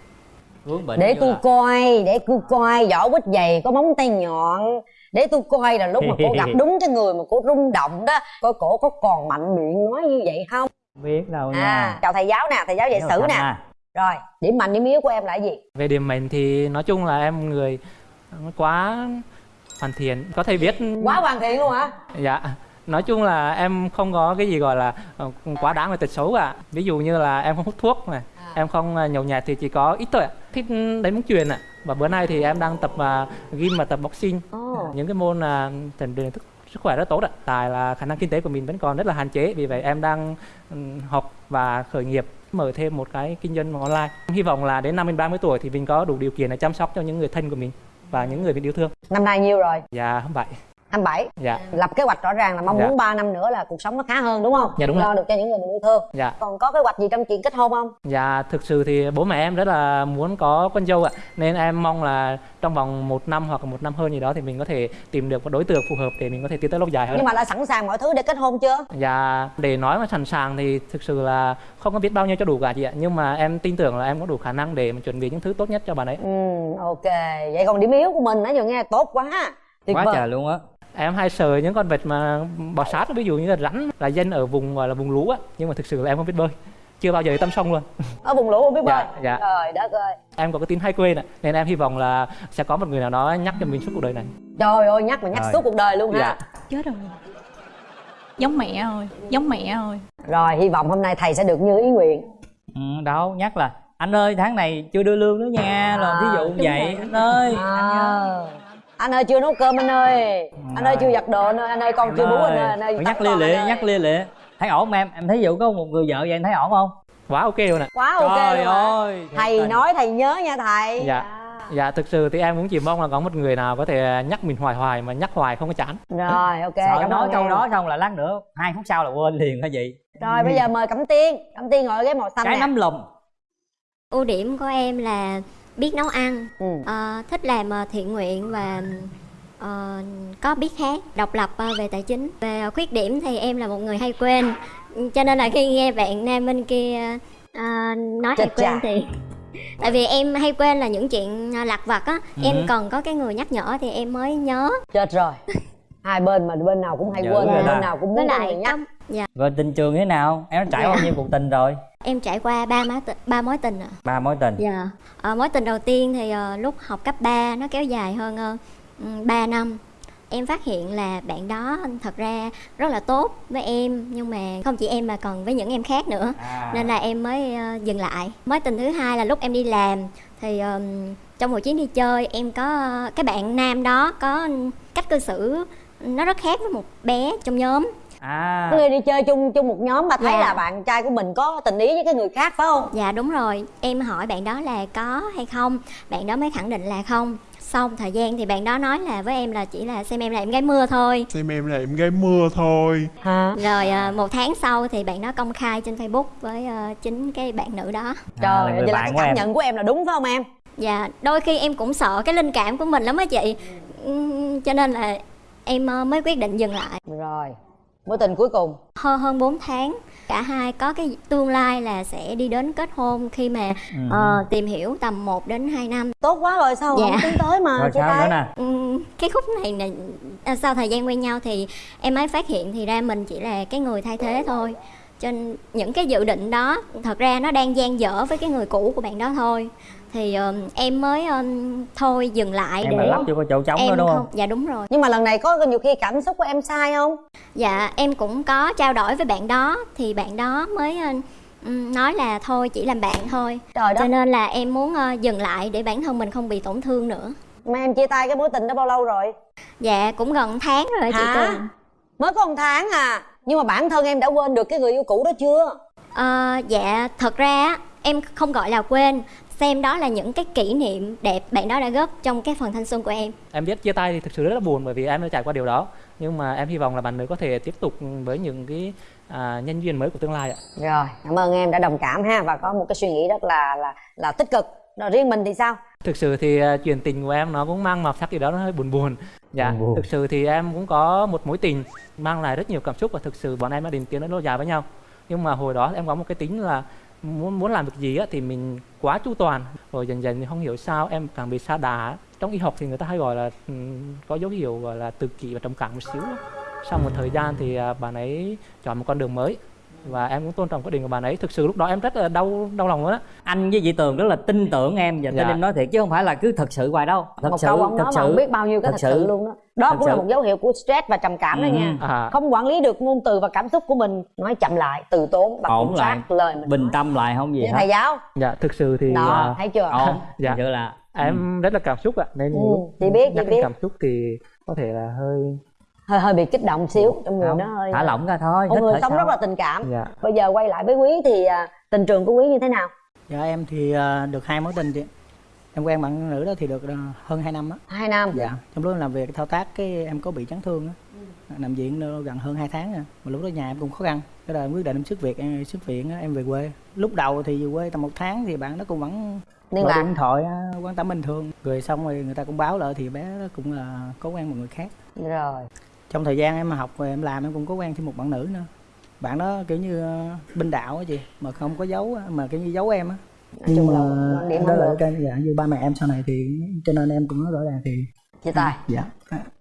Vướng bệnh để tôi là- coi để tôi coi vỏ quýt dày có móng tay nhọn. Để tôi coi là lúc mà cô gặp đúng cái người mà cô rung động đó coi cổ có còn mạnh miệng nói như vậy không? Biết đâu à nha. chào thầy giáo nè thầy giáo dạy sử nè. à. rồi điểm mạnh điểm yếu của em là gì? Về điểm mạnh thì nói chung là em người quá hoàn thiện. Có thể viết quá hoàn thiện luôn hả? Dạ. Nói chung là em không có cái gì gọi là ờ, quá đáng về tật xấu cả. Ví dụ như là em không hút thuốc này em không ờ, nhậu nhẹt thì chỉ có ít thôi ạ. Thích đánh bóng chuyền ạ. Và bữa nay thì em đang tập uh, gym và tập boxing. Ồ. những cái môn là rèn luyện thức sức khỏe rất tốt ạ. Tại là khả năng kinh tế của mình vẫn còn rất là hạn chế. Vì vậy em đang ừm, học và khởi nghiệp mở thêm một cái kinh doanh online. Hy vọng là đến năm mình 30 tuổi thì mình có đủ điều kiện để chăm sóc cho những người thân của mình và những người mình yêu thương. Năm nay nhiêu rồi? Dạ vậy 27 dạ. Lập kế hoạch rõ ràng là mong Dạ. muốn 3 năm nữa là cuộc sống nó khá hơn đúng không? Dạ, đúng lo ạ. được cho những người mình yêu thương dạ. Còn có kế hoạch gì trong chuyện kết hôn không? Dạ, thực sự thì bố mẹ em rất là muốn có con dâu ạ. Nên em mong là trong vòng một năm hoặc là một năm hơn gì đó Thì mình có thể tìm được một đối tượng phù hợp để mình có thể tiến tới lâu dài hơn. Nhưng mà đã sẵn sàng mọi thứ để kết hôn chưa? Dạ, để nói mà sẵn sàng thì thực sự là không có biết bao nhiêu cho đủ cả chị ạ. Nhưng mà em tin tưởng là em có đủ khả năng để mà chuẩn bị những thứ tốt nhất cho bạn ấy. Ừ ok. Vậy còn điểm yếu của mình nãy giờ nghe tốt quá tuyệt Quá vời. trời luôn á Em hay sợ những con vật mà bò sát ví dụ như là rắn là dân ở vùng gọi là vùng lũ á. Nhưng mà thực sự là em không biết bơi Chưa bao giờ tâm sông luôn. Ở vùng lũ không biết bơi? Dạ, dạ. trời đất ơi. Em có cái tính hay quên ạ Nên em hy vọng là sẽ có một người nào đó nhắc cho mình suốt cuộc đời này. Trời ơi nhắc mà nhắc Rồi. suốt cuộc đời luôn ha. Dạ. chết rồi. Giống mẹ thôi giống mẹ thôi rồi hy vọng hôm nay thầy sẽ được như ý nguyện. Ừ, đâu nhắc là anh ơi tháng này chưa đưa lương nữa nha. Rồi ví dụ vậy rồi. anh ơi. à. anh ơi chưa nấu cơm anh ơi. Anh ơi chưa giặt đồ anh ơi. Anh ơi con chưa bú anh ơi. Anh ơi nhắc lia lịa anh ơi. nhắc lia lịa. Thấy ổn không em? Em thấy vụ có một người vợ vậy em thấy ổn không? Quá ok luôn ạ. Quá ok Trời luôn ơi, thầy tình. nói thầy nhớ nha thầy. Dạ. Dạ thực sự thì em cũng chỉ mong là có một người nào có thể nhắc mình hoài hoài mà nhắc hoài không có chán. Rồi ok sợ cảm nói câu em. đó xong là lát nữa hai phút sau là quên liền hả vậy rồi bây giờ mời cẩm tiên. Cẩm tiên ngồi ghế màu xanh cái nè. nắm lồng ưu điểm của em là biết nấu ăn Ừ. ờ, thích làm ờ, thiện nguyện và ờ, có biết hát độc lập ờ, về tài chính về khuyết điểm thì em là một người hay quên cho nên là khi nghe bạn nam bên kia ờ, nói hay Chết chà. quên thì tại vì em hay quên là những chuyện lặt vặt á Ừ. em cần có cái người nhắc nhở thì em mới nhớ chết rồi hai bên mà bên nào cũng hay Dữ quên rồi bên nào cũng muốn có lại nhắc dạ. Rồi tình trường thế nào? Em đã trải Dạ. bao nhiêu cuộc tình rồi? Em trải qua ba mối tình ba mối tình ạ. Ba mối tình. Dạ, Ờ, mối tình đầu tiên thì ờ, lúc học cấp 3 nó kéo dài hơn uh, 3 năm. Em phát hiện là bạn đó thật ra rất là tốt với em nhưng mà không chỉ em mà còn với những em khác nữa. À. nên là em mới ờ, dừng lại. Mối tình thứ hai là lúc em đi làm thì ờm, trong một chuyến đi chơi em có cái bạn nam đó có cách cư xử nó rất khác với một bé trong nhóm à. Người đi chơi chung chung một nhóm mà thấy Dạ. là bạn trai của mình có tình ý với cái người khác phải không? Dạ đúng rồi, em hỏi bạn đó là có hay không? Bạn đó mới khẳng định là không. Xong thời gian thì bạn đó nói là với em là chỉ là xem em là em gái mưa thôi. Xem em là em gái mưa thôi. Hả? Rồi à, một tháng sau thì bạn đó công khai trên Facebook với à, chính cái bạn nữ đó. Trời vậy là cái cảm nhận của em là đúng phải không em? Dạ, đôi khi em cũng sợ cái linh cảm của mình lắm á chị. Ừm, Cho nên là em ờ, mới quyết định dừng lại. Rồi, mối tình cuối cùng hơn hơn 4 tháng cả hai có cái tương lai là sẽ đi đến kết hôn khi mà Ừ. ờ, tìm hiểu tầm 1 đến 2 năm tốt quá rồi sao dạ. không tiến tới mà Rồi sao tay nữa nè? Ừm, cái khúc này là sau thời gian quen nhau thì em mới phát hiện thì ra mình chỉ là cái người thay thế thôi cho nên những cái dự định đó thật ra nó đang dang dở với cái người cũ của bạn đó thôi thì ờm, em mới ờm, thôi dừng lại Em để lắp vô chỗ trống em đó đúng không? dạ đúng rồi nhưng mà lần này có nhiều khi cảm xúc của em sai không Dạ em cũng có trao đổi với bạn đó thì bạn đó mới ừm, nói là thôi chỉ làm bạn thôi. Trời. Cho nên là em muốn ờ, dừng lại để bản thân mình không bị tổn thương nữa. mà em chia tay cái mối tình đó bao lâu rồi Dạ cũng gần tháng rồi chị Hả? Tường. mới có một tháng à nhưng mà bản thân em đã quên được cái người yêu cũ đó chưa Ờ, dạ thật ra á, em không gọi là quên xem đó là những cái kỷ niệm đẹp bạn đó đã góp trong cái phần thanh xuân của em. em biết chia tay thì thực sự rất là buồn bởi vì em đã trải qua điều đó. Nhưng mà em hy vọng là bạn nữ có thể tiếp tục với những cái à, nhân duyên mới của tương lai ạ. Rồi cảm ơn em đã đồng cảm ha và có một cái suy nghĩ rất là là là tích cực. Rồi riêng mình thì sao? Thực sự thì à, chuyện tình của em nó cũng mang màu sắc gì đó nó hơi buồn buồn. Dạ Buồn buồn. thực sự thì em cũng có một mối tình mang lại rất nhiều cảm xúc và thực sự bọn em đã định tiến đến lâu dài với nhau. Nhưng mà hồi đó em có một cái tính là muốn muốn làm việc gì á, thì mình quá chu toàn. Rồi dần dần thì không hiểu sao em càng bị sa đà trong y học thì người ta hay gọi là ừ, có dấu hiệu gọi là tự kỷ và trầm cảm một xíu sau một thời gian thì à, bạn ấy chọn một con đường mới và em cũng tôn trọng quyết định của bạn ấy thực sự lúc đó em rất là đau đau lòng luôn á anh với chị tường rất là tin tưởng em và tin Dạ. em nói thiệt chứ không phải là cứ thật sự hoài đâu thật một sự câu ông thật nói mà sự không biết bao nhiêu cái thật, sự. luôn đó đó Thật cũng là sự. một dấu hiệu của stress và trầm cảm đó Ừ. nha À. không quản lý được ngôn từ và cảm xúc của mình nói chậm lại từ tốn và ổn kiểm lại soát lời mình bình tâm lại không gì hết thầy giáo dạ thực sự thì đó à, thấy chưa ổn dạ Thật sự là em rất là cảm xúc ạ nên Ừ, lúc chị biết, chị biết. cảm xúc thì có thể là hơi hơi hơi bị kích động xíu trong người không nó hơi thả lỏng ra thôi một người sống rất là tình cảm. Dạ. Bây giờ quay lại với quý thì à, tình trường của quý như thế nào? Dạ em thì à, được hai mối tình chị. Em quen bạn nữ đó thì được à, hơn 2 năm á. Hai năm? Dạ Trong lúc em làm việc thao tác cái em có bị chấn thương á. Nằm viện gần hơn 2 tháng rồi Mà lúc đó nhà em cũng khó khăn. Cái đời em quyết định em xuất viện em xuất viện á, em về quê. Lúc đầu thì về quê tầm một tháng thì bạn đó cũng vẫn Liên lạc. điện thoại quan tâm bình thường. Rồi xong rồi người ta cũng báo lại thì bé đó cũng là có quen một người khác. Rồi trong thời gian em học rồi em làm em cũng có quen thêm một bạn nữ nữa. Bạn đó kiểu như ờ, binh đạo á chị mà không có giấu á, mà kiểu như giấu em á. Quan điểm đó là cái dạ, như ba mẹ em sau này thì cho nên em cũng nói rõ ràng thì chia tay dạ.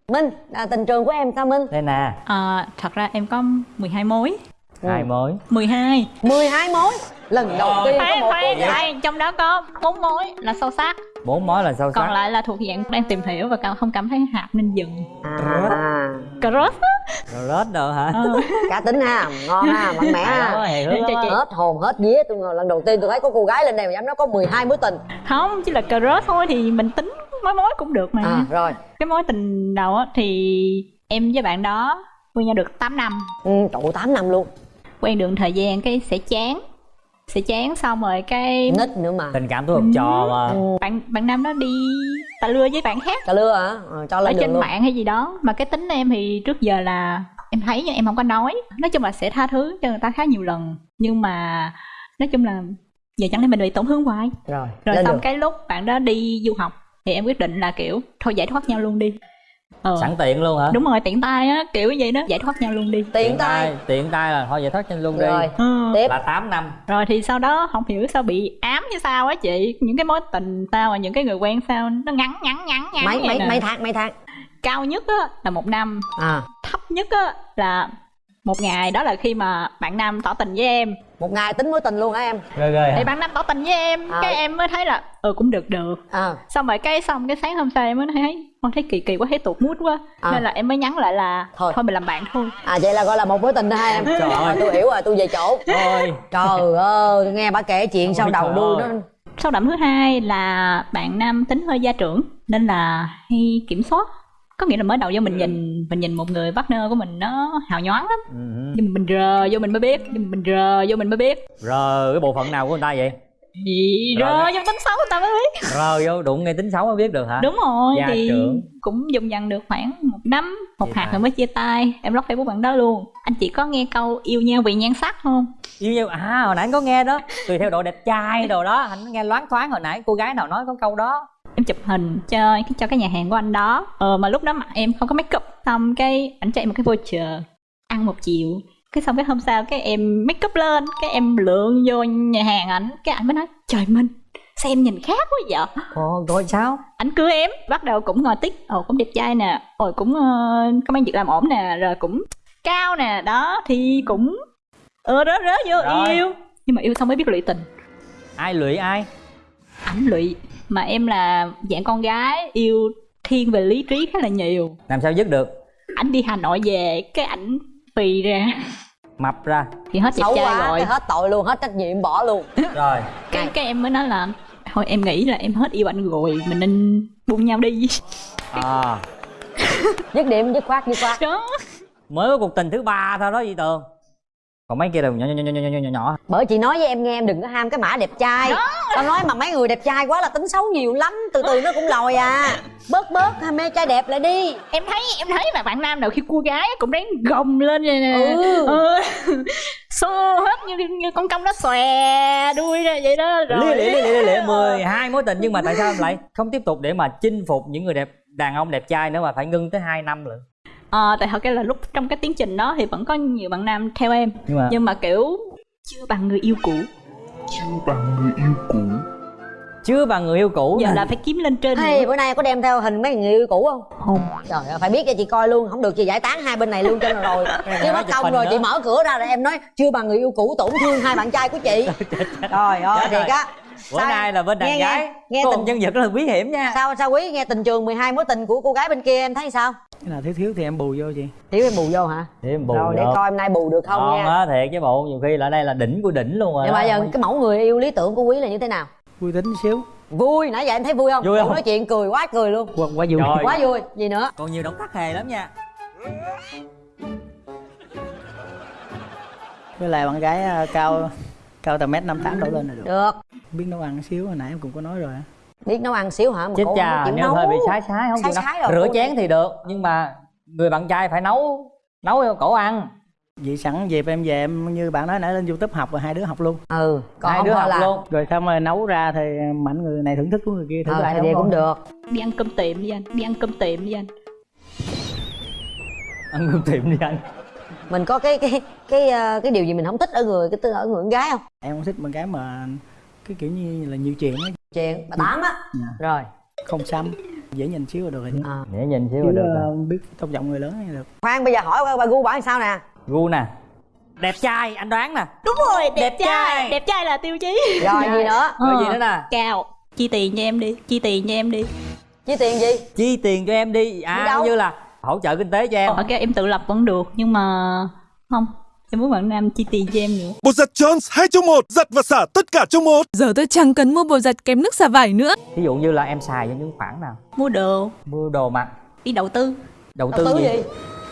Minh à, tình trường của em sao minh? Đây nè. À, thật ra em có 12 mối. Hai mối. 12 12 mối. Lần đầu tiên có Khoan, một khoan, khoan, trong đó có 4 mối là sâu sắc bốn mối là sâu sắc Còn lại là thuộc dạng đang tìm hiểu và không cảm thấy hợp nên dừng. À Crush á? Rồi rớt đồ hả? Ờ. cá tính ha ngon ha mạnh mẽ ha. Hết hồn hết vía tôi ngờ lần đầu tiên tôi thấy có cô gái lên đây mà dám nói có 12 mối tình. Không, chỉ là crush thôi thì mình tính mối mối cũng được mà. À rồi. Cái mối tình đầu á thì em với bạn đó quen nhau được 8 năm. Ừ, trụ 8 năm luôn. Quen được thời gian cái sẽ chán Sẽ chán xong rồi cái nít nữa mà. Tình cảm tôi học trò mà. Bạn bạn nam đó đi tạ lưa với bạn khác cà lưa hả? Ờ, cho ở lên đường trên luôn. mạng hay gì đó. Mà cái tính em thì trước giờ là em thấy nhưng em không có nói. Nói chung là sẽ tha thứ cho người ta khá nhiều lần. Nhưng mà nói chung là giờ chẳng lẽ mình bị tổn thương hoài? Rồi rồi xong đường. cái lúc bạn đó đi du học thì em quyết định là kiểu thôi giải thoát nhau luôn đi ờ. sẵn tiện luôn hả? Đúng rồi tiện tay á kiểu vậy đó. Giải thoát nhau luôn đi. Tiện tay tiện tay là thôi vậy thoát chân luôn đi. Rồi Ừ. tiếp. Là 8 năm. Rồi thì sau đó không hiểu sao bị ám như sao á chị. Những cái mối tình sao mà những cái người quen sao nó ngắn ngắn ngắn ngắn mấy vậy mấy nè. mấy tháng mấy tháng? Cao nhất á là một năm. À. Thấp nhất á là một ngày. Đó là khi mà bạn nam tỏ tình với em một ngày tính mối tình luôn hả em ghê ghê thì bạn nam tỏ tình với em À. cái em mới thấy là ừ cũng được được à. xong rồi cái xong cái sáng hôm sau em mới thấy con thấy kỳ kỳ quá thấy tụt mút quá À. nên là em mới nhắn lại là Thôi. thôi, mình làm bạn thôi à vậy là gọi là một mối tình đó hai em Trời ơi. tôi hiểu rồi tôi về chỗ Thôi. trời ơi tôi nghe bà kể chuyện sau đầu đuôi nó Sâu đậm thứ hai là bạn nam tính hơi gia trưởng nên là hay kiểm soát có nghĩa là mới đầu vô mình nhìn mình nhìn một người partner của mình nó hào nhoáng lắm. Ừ. nhưng mà mình rờ vô mình mới biết nhưng mình rờ vô mình mới biết. Rờ cái bộ phận nào của người ta vậy? Gì rờ vô tính xấu người ta mới biết. Rờ vô đụng ngay tính xấu mới biết được hả? Đúng rồi Gia thì trưởng. cũng dùng dần được khoảng một năm một Chia hạt tay. rồi mới chia tay. Em block facebook bạn đó luôn. Anh chị có nghe câu yêu nhau vì nhan sắc không yêu nhau à hồi nãy anh có nghe đó. Tùy theo độ đẹp trai đồ đó anh nghe loáng thoáng hồi nãy cô gái nào nói có câu đó em chụp hình cho cho cái nhà hàng của anh đó. Ờ, mà lúc đó mặt em không có make up xong cái ảnh chạy một cái voucher ăn một triệu cái xong cái hôm sau cái em make up lên cái em lượn vô nhà hàng ảnh cái ảnh mới nói trời minh sao em nhìn khác quá vậy? Ồ, rồi sao? Ảnh cưới em bắt đầu cũng ngồi tích ồ cũng đẹp trai nè. Ồ cũng ờ, có mấy việc làm ổn nè rồi cũng cao nè. Đó thì cũng ờ rớ rớ vô Rồi. yêu. Nhưng mà yêu xong mới biết lụy tình. Ai lụy ai? Ảnh lụy mà em là dạng con gái yêu thiên về lý trí khá là nhiều. Làm sao dứt được? Ảnh đi hà nội về cái ảnh phì ra. Mập ra. Thì hết đẹp xấu trai quá rồi. hết tội luôn hết trách nhiệm bỏ luôn. Rồi. Cái cái em mới nói là thôi em nghĩ là em hết yêu anh rồi mình nên buông nhau đi. À. Dứt điểm dứt khoát dứt khoát. Đó. Mới có cuộc tình thứ ba thôi đó chị tường còn mấy kia đều nhỏ nhỏ nhỏ nhỏ nhỏ nhỏ nhỏ bởi chị nói với em nghe em đừng có ham cái mã đẹp trai. Tao nói mà mấy người đẹp trai quá là tính xấu nhiều lắm từ từ nó cũng lòi à. Bớt bớt ham mê trai đẹp lại đi. Em thấy em thấy mà bạn nam nào khi cua gái cũng ráng gồng lên vậy nè. Ừ. ừ. xô hết như như con công nó xòe đuôi ra vậy đó rồi. Lịa lia lịa lia lịa mười hai mối tình nhưng mà tại sao em lại không tiếp tục để mà chinh phục những người đẹp đàn ông đẹp trai nữa mà phải ngưng tới 2 năm lận Ờ, tại thật ra là lúc trong cái tiến trình đó thì vẫn có nhiều bạn nam theo em Nhưng mà- nhưng mà kiểu chưa bằng người yêu cũ bằng người yêu cũ chưa bằng người yêu cũ giờ nè. là phải kiếm lên trên Hey, bữa nay có đem theo hình mấy người yêu cũ không? Không Trời ơi, phải biết cho chị coi luôn, không được chị giải tán hai bên này luôn cho rồi. Chứ mất công rồi nữa. chị mở cửa ra rồi em nói chưa bằng người yêu cũ tổn thương hai bạn trai của chị. Trời ơi, thiệt á. Bữa Sao- nay là bên đàn nghe, gái Nghe, nghe tình nhân vật rất là bí hiểm nha Sao sao quý nghe tình trường 12 mối tình của cô gái bên kia em thấy sao? cái nào thiếu thiếu thì em bù vô chị Thiếu em bù vô hả? để em bù rồi để được. coi hôm nay bù được không Ngon nha. á thiệt chứ bộ nhiều khi là đây là đỉnh của đỉnh luôn rồi Nhưng mà giờ cái mẫu người yêu lý tưởng của quý là như thế nào? vui tính xíu Vui, nãy giờ em thấy vui không? Vui không? Nói chuyện cười quá cười luôn. quá, quá vui Rồi. Quá vui. Gì nữa? còn nhiều động tác hề lắm nha với lại bạn gái à, cao cao tầm mét năm tám đổ lên là được Được. biết nấu ăn xíu hồi nãy em cũng có nói rồi. Biết nấu ăn xíu hả? Mà chết cô không cha chịu nếu nấu. hơi bị sái sái không Sái sái nấu rồi, rửa chén này. thì được nhưng mà người bạn trai phải nấu nấu cho cổ ăn vậy sẵn dịp em về em như bạn nói nãy lên youtube học rồi hai đứa học luôn Ừ, còn hai đứa học là luôn rồi không rồi nấu ra thì mạnh người này thưởng thức của người kia thử lại thì vậy cũng được. đi ăn cơm tiệm với anh đi ăn cơm tiệm với anh ăn cơm tiệm đi anh mình có cái cái cái ờ, cái điều gì mình không thích ở người cái tư ở người con gái không? Em không thích bạn gái mà cái kiểu như là nhiều chuyện á chuyện bà tám á. Dạ. rồi. Không xăm dễ nhìn xíu là được rồi. À. để nhìn xíu là được ờ, rồi. biết tôn trọng người lớn thì được. Khoan bây giờ hỏi qua bà gu bảo sao nè? Gu nè. Đẹp trai anh đoán nè. Đúng rồi đẹp, Đẹp trai. trai. đẹp trai là tiêu chí. Rồi gì nữa? Rồi gì Ờ, nữa nè? cao chi tiền cho em đi chi tiền cho em đi. Chi tiền gì? Chi tiền cho em đi. À Đi đâu? cũng như là hỗ trợ kinh tế cho em. Ở cái em tự lập vẫn được nhưng mà không em muốn bạn nam chi tiền cho em nữa. Bột giặt Jones 2 trong 1 Giặt và xả tất cả trong một. Giờ tôi chẳng cần mua bột giặt kém nước xả vải nữa. ví dụ như là em xài cho những khoản nào? Mua đồ. Mua đồ mặc đi đầu tư. Đầu đầu tư tư gì, gì?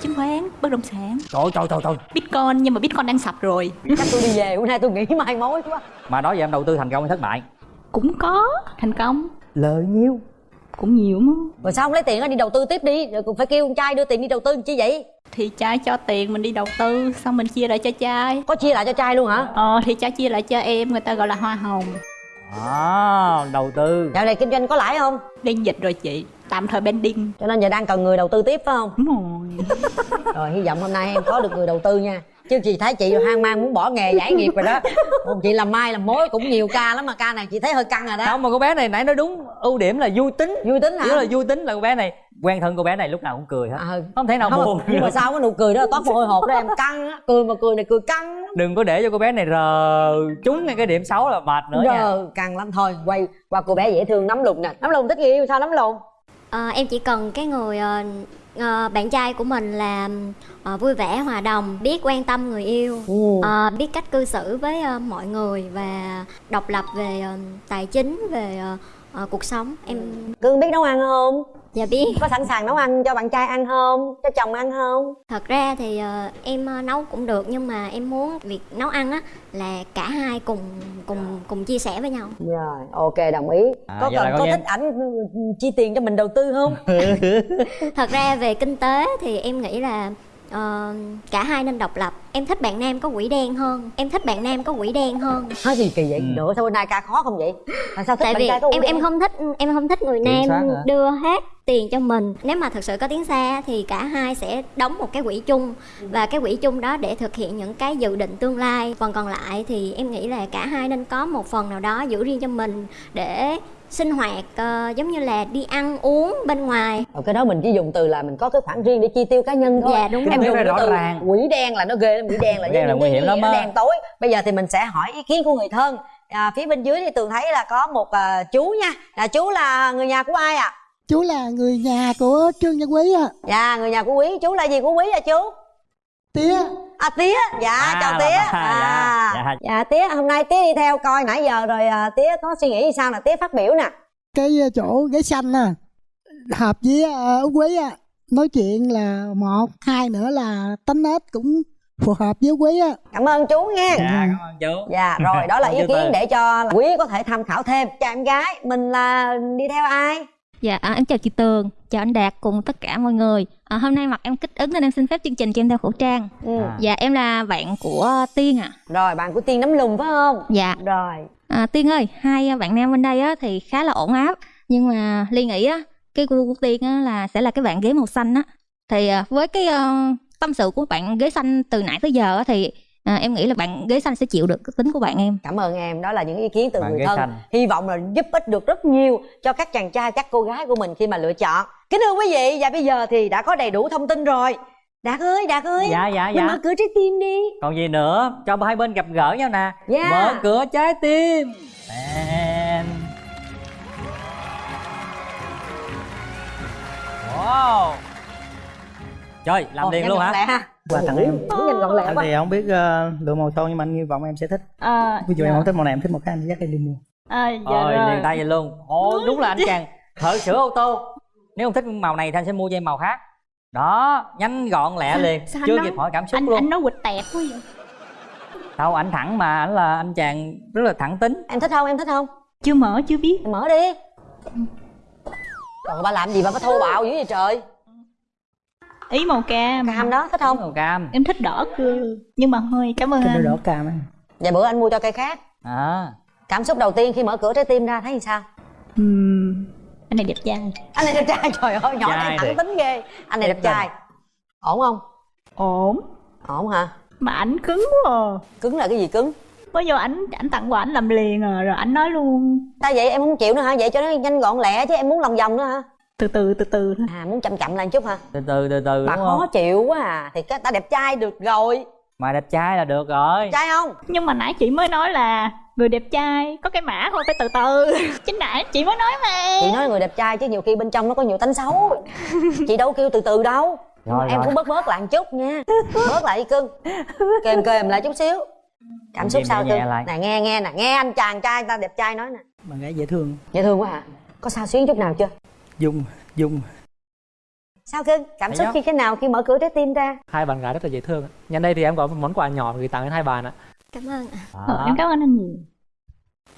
Chứng khoán bất động sản. Trời trời trời trời. Bitcoin nhưng mà bitcoin đang sập rồi. Chắc tôi đi về bữa nay tôi nghĩ mai mối quá. Mà đó giờ em đầu tư thành công hay thất bại? Cũng có thành công. Lợi nhiêu cũng nhiều mà. Rồi sao không lấy tiền đó đi đầu tư tiếp đi. Rồi cũng phải kêu con trai đưa tiền đi đầu tư chi vậy? Thì trai cho tiền mình đi đầu tư xong mình chia lại cho trai có chia lại cho trai luôn hả? Ờ thì trai chia lại cho em người ta gọi là hoa hồng. À đầu tư. Dạo này kinh doanh có lãi không? Đang dịch rồi chị tạm thời pending. Cho nên giờ đang cần người đầu tư tiếp phải không? Đúng rồi. Rồi hy vọng hôm nay em có được người đầu tư nha chứ chị thấy chị hoang mang muốn bỏ nghề giải nghiệp rồi đó. Còn chị làm mai làm mối cũng nhiều ca lắm mà ca này chị thấy hơi căng rồi đó. Không mà cô bé này nãy nói đúng ưu điểm là vui tính. Vui tính hả? Nếu là vui tính là cô bé này quen thân cô bé này lúc nào cũng cười hết. Không thể nào Không, buồn nhưng mà sao cái nụ cười đó là toát mồ hôi hột đó em căng á. Cười mà cười này cười căng đừng có để cho cô bé này rờ trúng ngay cái điểm xấu là mệt nữa nha. Giờ căng lắm. Thôi quay qua cô bé dễ thương nắm lùng nè. Nắm lùng thích người yêu sao nắm lùng? Ờ, em chỉ cần cái người ờ, ờ, bạn trai của mình là ờ, vui vẻ hòa đồng biết quan tâm người yêu. Ờ, biết cách cư xử với ờ, mọi người và độc lập về ờ, tài chính về ờ, ờ, cuộc sống em cưng biết nấu ăn không? Dạ biết. Có sẵn sàng nấu ăn cho bạn trai ăn không? Cho chồng ăn không? Thật ra thì ờ, em ờ, nấu cũng được nhưng mà em muốn việc nấu ăn á là cả hai cùng cùng cùng chia sẻ với nhau. Rồi ok đồng ý. À, có cần có như thích ảnh chi tiền cho mình đầu tư không? Thật ra về kinh tế thì em nghĩ là ờ, cả hai nên độc lập. Em thích bạn nam có quỷ đen hơn. Em thích bạn nam có quỷ đen hơn. Nói gì kỳ Ừ. vậy nữa sao bên đây ca khó không vậy? Tại sao thích tại bạn vì trai có em em không thích em không thích người Kiểm nam đưa hết tiền cho mình. Nếu mà thực sự có tiếng xa thì cả hai sẽ đóng một cái quỹ chung. Và cái quỹ chung đó để thực hiện những cái dự định tương lai. Phần còn lại thì em nghĩ là cả hai nên có một phần nào đó giữ riêng cho mình để sinh hoạt ờ, giống như là đi ăn uống bên ngoài. Ờ, cái đó mình chỉ dùng từ là mình có cái khoản riêng để chi tiêu cá nhân thôi. Dạ, đúng em dùng rõ từ ràng. quỷ đen là nó ghê lắm quỷ đen là đen là nguy cái hiểm lắm á. đen tối. Bây giờ thì mình sẽ hỏi ý kiến của người thân. À, phía bên dưới thì tường thấy là có một à, chú nha. Là chú là người nhà của ai ạ? Chú là người nhà của trương gia quý à dạ người nhà của quý. Chú là gì của quý à chú tía. À tía. Dạ À, chào tía. bà- à, dạ, dạ. dạ tía hôm nay tía đi theo coi nãy giờ rồi à, tía có suy nghĩ sao là tía phát biểu nè. Cái ờ, chỗ ghế xanh à hợp với ờ, út quý à nói chuyện là một hai nữa là tính nết cũng phù hợp với quý á. Cảm ơn chú nha. Dạ cảm ơn chú. Dạ rồi đó là ý kiến để cho quý có thể tham khảo thêm. Chào em gái mình là đi theo ai Dạ, à, em chào chị Tường, chào anh Đạt cùng tất cả mọi người. À, hôm nay mặt em kích ứng nên em xin phép chương trình cho em đeo khẩu trang. Ừ. Dạ, em là bạn của Tiên ạ. Rồi, bạn của Tiên nắm lùng phải không? Dạ. Rồi. À, Tiên ơi, hai bạn nam bên đây á, thì khá là ổn áp. Nhưng mà Ly nghĩ á, cái gu của Tiên á, là sẽ là cái bạn ghế màu xanh á. Thì à, với cái ờ, tâm sự của bạn ghế xanh từ nãy tới giờ á, thì à, em nghĩ là bạn ghế xanh sẽ chịu được cái tính của bạn em. Cảm ơn em, đó là những ý kiến từ Bạn người thân. xanh. Hy vọng là giúp ích được rất nhiều cho các chàng trai, các cô gái của mình khi mà lựa chọn. Kính thưa quý vị, và bây giờ thì đã có đầy đủ thông tin rồi. Đạt ơi, Đạt ơi. Dạ, dạ, mình dạ. mở cửa trái tim đi. còn gì nữa cho hai bên gặp gỡ nhau nè Dạ. mở cửa trái tim And... wow trời làm Ồ, liền luôn hả lẹ ha. Quà tặng em Muốn nhanh gọn lẹ Anh quá. thì không biết uh, lựa màu son nhưng mà anh hy vọng em sẽ thích. À, Ví dụ dạ. em không thích màu này em thích màu khác anh dắt em đi mua. À, dạ Ôi, rồi. liền tay vậy luôn. Ồ, đúng là anh chàng thợ sửa ô tô. Nếu không thích màu này thì anh sẽ mua cho em màu khác. Đó, nhanh gọn lẹ liền. Sao Chưa nói- kịp hỏi cảm xúc anh, luôn. Anh nói quịch tẹt quá vậy? Đâu, anh thẳng mà, anh là anh chàng rất là thẳng tính. Em thích không, em thích không? Chưa mở, chưa biết. Mở đi. Còn ba làm gì mà có thô bạo dữ vậy trời? Ý màu cam Cam đó, thích không? Màu cam Em thích đỏ cơ Nhưng mà thôi, cảm ơn Cái anh đỏ cam anh Vậy bữa anh mua cho cây khác. À Cảm xúc đầu tiên khi mở cửa trái tim ra thấy sao? Ừm, Anh này đẹp trai Anh này đẹp trai, trời ơi, nhỏ Trai này thẳng tính ghê. Anh này đẹp trai. Ổn không? Ổn Ổn hả? Mà ảnh cứng quá à. Cứng là cái gì cứng? Mới vô ảnh ảnh tặng quà ảnh làm liền à Rồi ảnh nói luôn Sao vậy em không chịu nữa hả? Vậy cho nó nhanh gọn lẹ chứ em muốn lòng vòng nữa hả? Từ từ từ từ À muốn chậm chậm lại một chút hả? Từ từ từ từ Bà đúng khó không? chịu quá à. Thì cái ta đẹp trai được rồi. Mà đẹp trai là được rồi. Trai không? Nhưng mà nãy chị mới nói là Người đẹp trai có cái mã thôi phải từ từ. Chính nãy chị mới nói mà. Chị nói người đẹp trai chứ nhiều khi bên trong nó có nhiều tánh xấu. Chị đâu kêu từ từ đâu. Rồi, Em rồi. cũng bớt bớt lại một chút nha. Bớt lại đi cưng. Kềm kềm lại chút xíu. Cảm xúc sao cưng? Nè nghe nghe nè. Nghe anh chàng trai ta đẹp trai nói nè. Bạn gái dễ thương. Dễ thương quá hả? Có sao xuyến chút nào chưa? Dung Dung. Sao cưng? Cảm Thấy xúc khi thế nào khi mở cửa trái tim ra? Hai bạn gái rất là dễ thương Nhân đây thì em có một món quà nhỏ gửi tặng đến hai bạn ạ. Cảm ơn À. Em cảm ơn anh nhiều.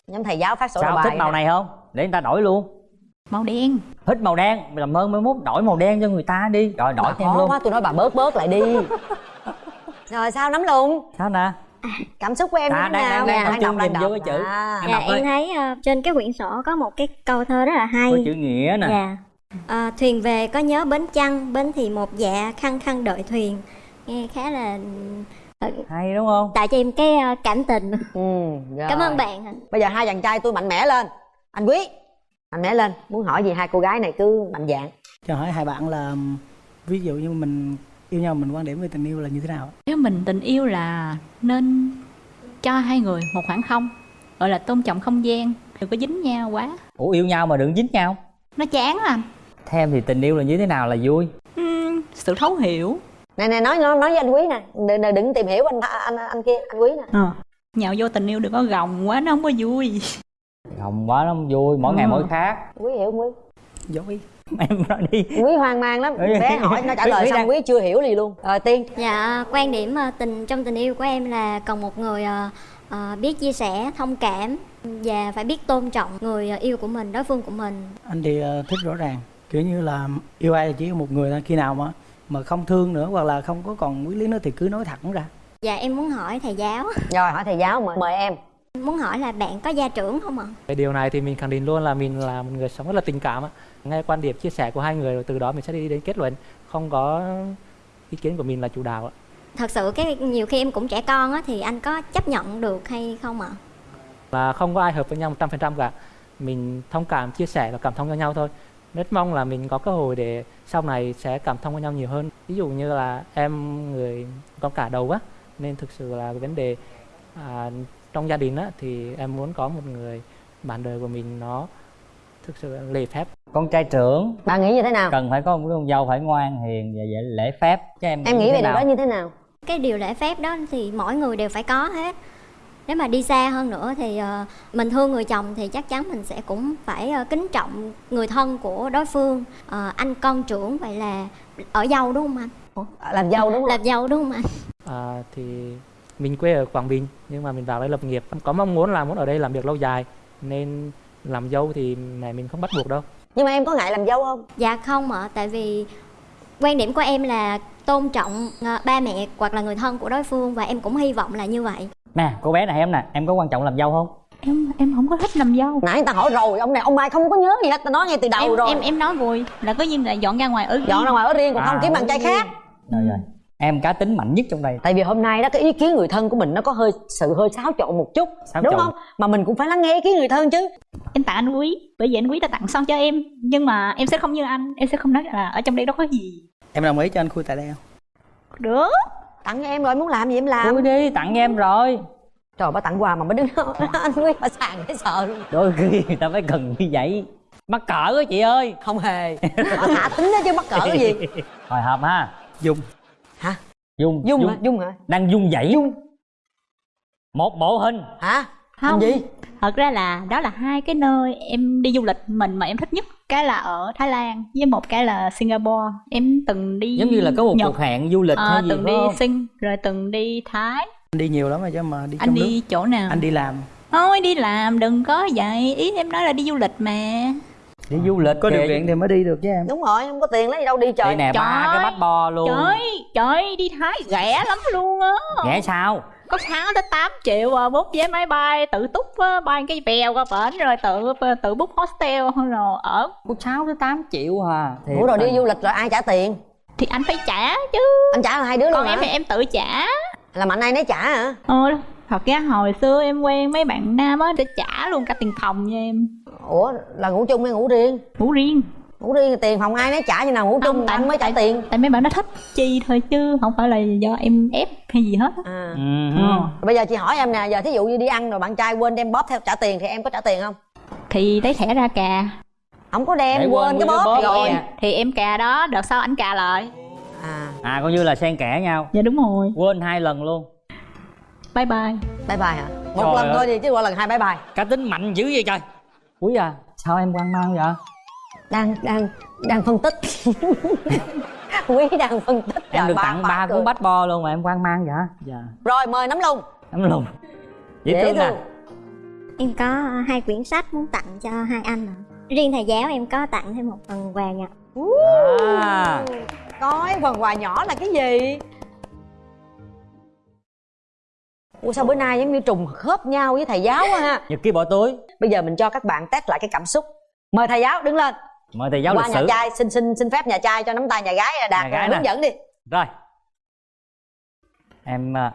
Nhóm thầy giáo phát sổ Sao thích màu này không? Để người ta đổi luôn. Màu đen. Thích màu đen, làm ơn mới mốt đổi màu đen cho người ta đi. Rồi đổi khó luôn. quá tôi nói bà bớt bớt lại đi. Rồi sao nắm luôn Sao nè Cảm xúc của em À, như thế đang- nào? đang- đang Đang trung đọc, đang vô đọc. cái chữ. À. Dạ em thấy ờ, trên cái quyển sổ có một cái câu thơ rất là hay. Có chữ nghĩa nè. Dạ. Ờ, Thuyền về có nhớ bến chăng? Bến thì một dạ khăng khăng đợi thuyền. Nghe khá là hay đúng không? tạo cho em cái ờ, cảm tình. Ừ, rồi. cảm ơn bạn. Bây giờ hai chàng trai tôi mạnh mẽ lên. Anh quý mạnh mẽ lên. Muốn hỏi gì hai cô gái này cứ mạnh dạn cho hỏi hai bạn là ví dụ như mình yêu nhau mình quan điểm về tình yêu là như thế nào? Nếu mình tình yêu là nên cho hai người một khoảng không Gọi là tôn trọng không gian Đừng có dính nhau quá. Ủa yêu nhau mà đừng dính nhau. Nó chán lắm. Theo em thì tình yêu là như thế nào là vui? Ừm, Sự thấu hiểu. Nè nè nói nói nói với anh quý nè. Đừng, đừng, đừng tìm hiểu anh anh anh kia anh quý nè. Ờ. Nhạo vô tình yêu đừng có gồng quá nó không có vui. Hồng quá nó vui mỗi ngày Ừ. mỗi khác. Quý hiểu không quý? Dối em nói đi. Quý hoang mang lắm. Bé hỏi nó trả lời quý xong đang- quý chưa hiểu gì luôn. Rồi tiên. Dạ quan điểm ờ, tình trong tình yêu của em là cần một người ờ, ờ, biết chia sẻ thông cảm và phải biết tôn trọng người ờ, yêu của mình đối phương của mình. Anh thì ờ, thích rõ ràng. Kiểu như là yêu ai là chỉ yêu một người thôi khi nào mà mà không thương nữa hoặc là không có còn quý lý nữa thì cứ nói thẳng ra. Dạ em muốn hỏi thầy giáo. Rồi hỏi thầy giáo mời mời em. Muốn hỏi là bạn có gia trưởng không ạ? Cái điều này thì mình khẳng định luôn là mình là một người sống rất là tình cảm. Nghe quan điểm chia sẻ của hai người rồi từ đó mình sẽ đi đến kết luận, không có ý kiến của mình là chủ đạo ạ. thật sự cái nhiều khi em cũng trẻ con á thì anh có chấp nhận được hay không ạ Là không có ai hợp với nhau 100% cả. Mình thông cảm, chia sẻ và cảm thông cho nhau thôi. Rất mong là mình có cơ hội để sau này sẽ cảm thông với nhau nhiều hơn. Ví dụ như là em người con cả đầu á, nên thực sự là cái vấn đề à, trong gia đình á thì em muốn có một người bạn đời của mình nó thực sự lễ phép con trai trưởng. Bạn nghĩ như thế nào? Cần phải có một con dâu phải ngoan hiền và dễ lễ phép. Chứ em em nghĩ về điều đó như thế nào? Cái điều lễ phép đó thì mỗi người đều phải có hết. Nếu mà đi xa hơn nữa thì ờ, mình thương người chồng thì chắc chắn mình sẽ cũng phải ờ, kính trọng người thân của đối phương. Ờ, anh con trưởng vậy là ở dâu đúng không anh? Làm dâu đúng không? Làm dâu đúng không anh? À, thì mình quê ở Quảng Bình nhưng mà mình vào đây lập nghiệp. Có mong muốn là muốn ở đây làm việc lâu dài nên làm dâu thì mẹ mình không bắt buộc đâu nhưng mà em có ngại làm dâu không? Dạ không ạ tại vì quan điểm của em là tôn trọng ờ, ba mẹ hoặc là người thân của đối phương và em cũng hy vọng là như vậy. Nè cô bé này em nè em có quan trọng làm dâu không? Em em không có thích làm dâu. Nãy người ta hỏi rồi ông này ông mai không có nhớ gì hết ta nói ngay từ đầu em, rồi. em em nói vui là có nhiên là dọn ra ngoài ở riêng. dọn ra ngoài ở riêng còn không À, kiếm bạn trai khác. Rồi rồi em cá tính mạnh nhất trong đây. Tại vì hôm nay đó cái ý kiến người thân của mình nó có hơi sự hơi xáo trộn một chút. Xáo đúng trộn. không? Mà mình cũng phải lắng nghe ý kiến người thân chứ. Em tặng anh quý bởi vì anh quý đã tặng son cho em. Nhưng mà em sẽ không như anh em sẽ không nói là ở trong đây đâu có gì. Em đồng ý cho anh khui tại đây không được. Tặng em rồi muốn làm gì em làm? Khui đi tặng em rồi. Trời bà tặng quà mà bà đứng đó anh quý bà sàn thấy sợ luôn. Đôi khi người ta phải cần như vậy. Mắc cỡ á chị ơi. Không hề. Bà thả tính đó chứ mắc cỡ cái gì. Hồi hộp ha. Dung hả? Dung dung hả? Dung hả? Đang dung dãy dung. Một bộ hình. Hả? Không gì? thật ra là đó là hai cái nơi em đi du lịch mình mà em thích nhất. Cái là ở Thái Lan với một cái là Singapore. Em từng đi giống như là có một Nhật. cuộc hẹn du lịch Ờ, hay gì từng đi không? Sing rồi từng đi Thái. Anh đi nhiều lắm rồi chứ mà đi anh trong đi nước. chỗ nào? Anh đi làm. Thôi đi làm đừng có vậy. Ý em nói là đi du lịch mà đi du lịch có điều kiện thì mới đi được chứ em. Đúng rồi không có tiền lấy gì đâu đi trời đây nè ba cái bát bo luôn. Trời trời đi Thái rẻ lắm luôn á. Rẻ sao? Có 6 tới 8 triệu à, bút vé máy bay tự túc á, bay cái bèo qua bển rồi tự tự book hostel rồi ở có 6 tới 8 triệu à Thiệt ủa rồi đi du lịch rồi ai trả tiền? Thì anh phải trả chứ. Anh trả hai đứa luôn còn hả? em thì em tự trả. Là mạnh ai nấy trả hả? Ờ thật ra hồi xưa em quen mấy bạn nam á để trả luôn cả tiền phòng cho em. Ủa là ngủ chung hay ngủ riêng? Ngủ riêng. Ngủ riêng tiền phòng ai nấy trả như nào ngủ chung anh mới trả tiền? tại mấy bạn nó thích chi thôi chứ không phải là do em ép hay gì hết á. à. Ừ. Ờ. bây giờ chị hỏi em nè giờ thí dụ như đi ăn rồi bạn trai quên đem bóp theo trả tiền thì em có trả tiền không? Thì lấy thẻ ra cà. Không có đem Để quên, quên cái bóp, bóp rồi. rồi. thì em cà đó đợt sau ảnh cà lại. À. À coi như là xen kẽ nhau. Dạ đúng rồi. Quên hai lần luôn bye bye. Bye bye hả? Một Trời lần ơi. thôi thì chứ qua lần hai bye bye. Cá tính mạnh dữ vậy trời. Quý à sao em quan mang vậy? Đang đang đang phân tích. Quý đang phân tích em Trời, được ba- tặng ba cuốn bát bo luôn mà em quan mang vậy dạ. Rồi mời nắm lùng. Lắm luôn dễ Dễ thương nè thương. em có hai quyển sách muốn tặng cho hai anh ạ. Riêng thầy giáo em có tặng thêm một phần quà nhỏ. À. Coi phần quà nhỏ là cái gì Ủa sao bữa nay giống như trùng khớp nhau với thầy giáo quá ha? Nhật ký bỏ túi. Bây giờ mình cho các bạn test lại cái cảm xúc. Mời thầy giáo đứng lên. Mời thầy giáo Qua lịch nhà sử. trai xin xin xin phép nhà trai cho nắm tay nhà gái đạt Nhà gái nè. hướng dẫn đi. Rồi. Em à,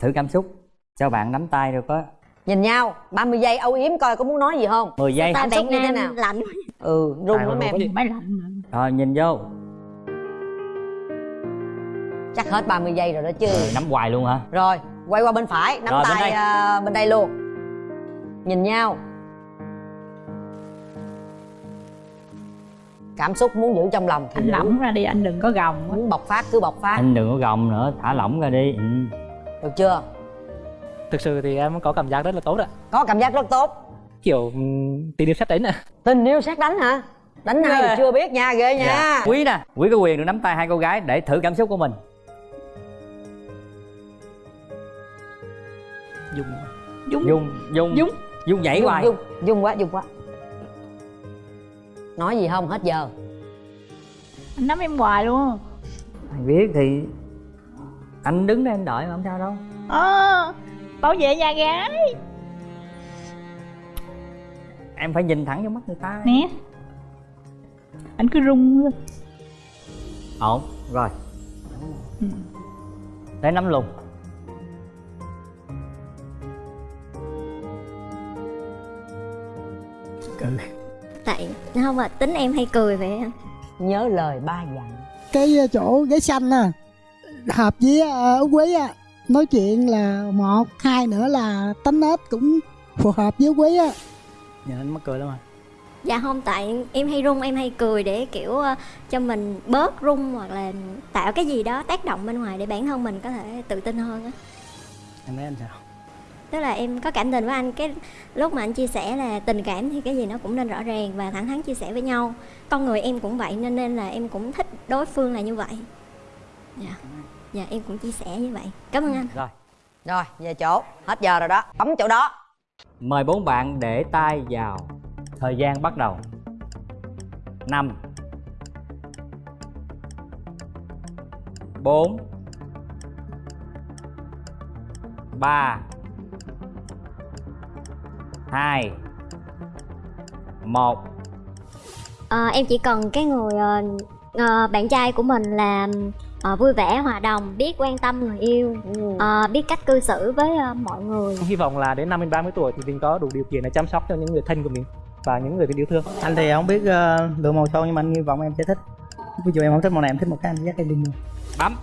thử cảm xúc. Cho bạn nắm tay rồi có nhìn nhau 30 giây âu yếm coi có muốn nói gì không? 10 giây. Cảm xúc như thế nào? Lạnh ừ run lắm em. máy lạnh rồi. Nhìn vô. Chắc hết 30 giây rồi đó chứ. Rồi, nắm hoài luôn hả? Rồi quay qua bên phải nắm Rồi, bên tay đây. à, bên đây luôn. Nhìn nhau. Cảm xúc muốn giữ trong lòng thì anh giữ. lỏng ra đi anh đừng có gồng muốn bộc phát cứ bộc phát. Anh đừng có gồng nữa thả lỏng ra đi. Ừ. được chưa? Thực sự thì em có cảm giác rất là tốt ạ. Có cảm giác rất tốt. Kiểu ừm, tình yêu xét đánh ạ. Tình yêu sát đánh hả? Đánh ai thì Ghê. chưa biết nha ghê nha. Dạ. quý nè quý có quyền được nắm tay hai cô gái để thử cảm xúc của mình dùng. Dung dung dung dung dung nhảy dung, hoài. dung dung quá dung quá. Nói gì không hết giờ. Anh nắm em hoài luôn. Mày biết thì anh đứng đây anh đợi mà không sao đâu. Ờ bảo vệ nhà gái. Em phải nhìn thẳng vô mắt người ta. Nè. Anh cứ rung lên. Ổn rồi. Để nắm lùng cười. Tại không mà tính em hay cười vậy nhớ lời ba dặn. Cái chỗ ghế xanh à hợp với uh, út quý á. Nói chuyện là một hai nữa là tính nết cũng phù hợp với quý á. Nhìn anh mắc cười lắm à dạ không tại em hay run em hay cười để kiểu ờ, cho mình bớt run hoặc là tạo cái gì đó tác động bên ngoài để bản thân mình có thể tự tin hơn á. Em thấy anh sao tức là em có cảm tình với anh cái lúc mà anh chia sẻ là tình cảm thì cái gì nó cũng nên rõ ràng và thẳng thắn chia sẻ với nhau. Con người em cũng vậy nên nên là em cũng thích đối phương là như vậy. Dạ. Dạ em cũng chia sẻ như vậy. Cảm ơn anh. Rồi. Rồi về chỗ. Hết giờ rồi đó. Bấm chỗ đó. Mời bốn bạn để tay vào. Thời gian bắt đầu. Năm. Bốn. Ba hai. Một. Ờ, em chỉ cần cái người ờ, bạn trai của mình là ờ, vui vẻ hòa đồng biết quan tâm người yêu ờ, biết cách cư xử với ờ, mọi người. Hy vọng là đến năm mình 30 tuổi thì mình có đủ điều kiện để chăm sóc cho những người thân của mình và những người mình yêu thương. Anh thì không biết uh, lựa màu son nhưng mà anh hy vọng em sẽ thích. Ví dụ em không thích màu này em thích một cái anh dắt em đi mua. Bấm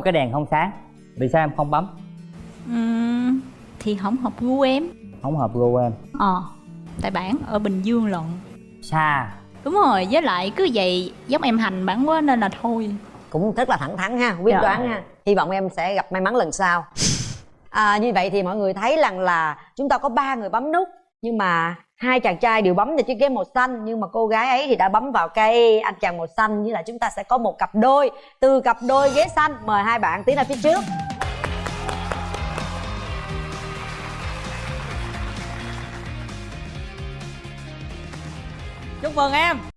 một cái đèn không sáng. Vì sao em không bấm? Ừm, thì không hợp gu em. Không hợp gu em. Ờ tại bản ở bình dương lận. Xa. Đúng rồi với lại cứ vậy giống em hành bản quá nên là thôi. Cũng rất là thẳng thắn ha quyết Dạ. đoán ha. Hy vọng em sẽ gặp may mắn lần sau. À, như vậy thì mọi người thấy rằng là chúng ta có ba người bấm nút nhưng mà hai chàng trai đều bấm vào chiếc ghế màu xanh, nhưng mà cô gái ấy thì đã bấm vào cây anh chàng màu xanh. Như là chúng ta sẽ có một cặp đôi. Từ cặp đôi ghế xanh, mời hai bạn tiến ra phía trước. Chúc mừng em.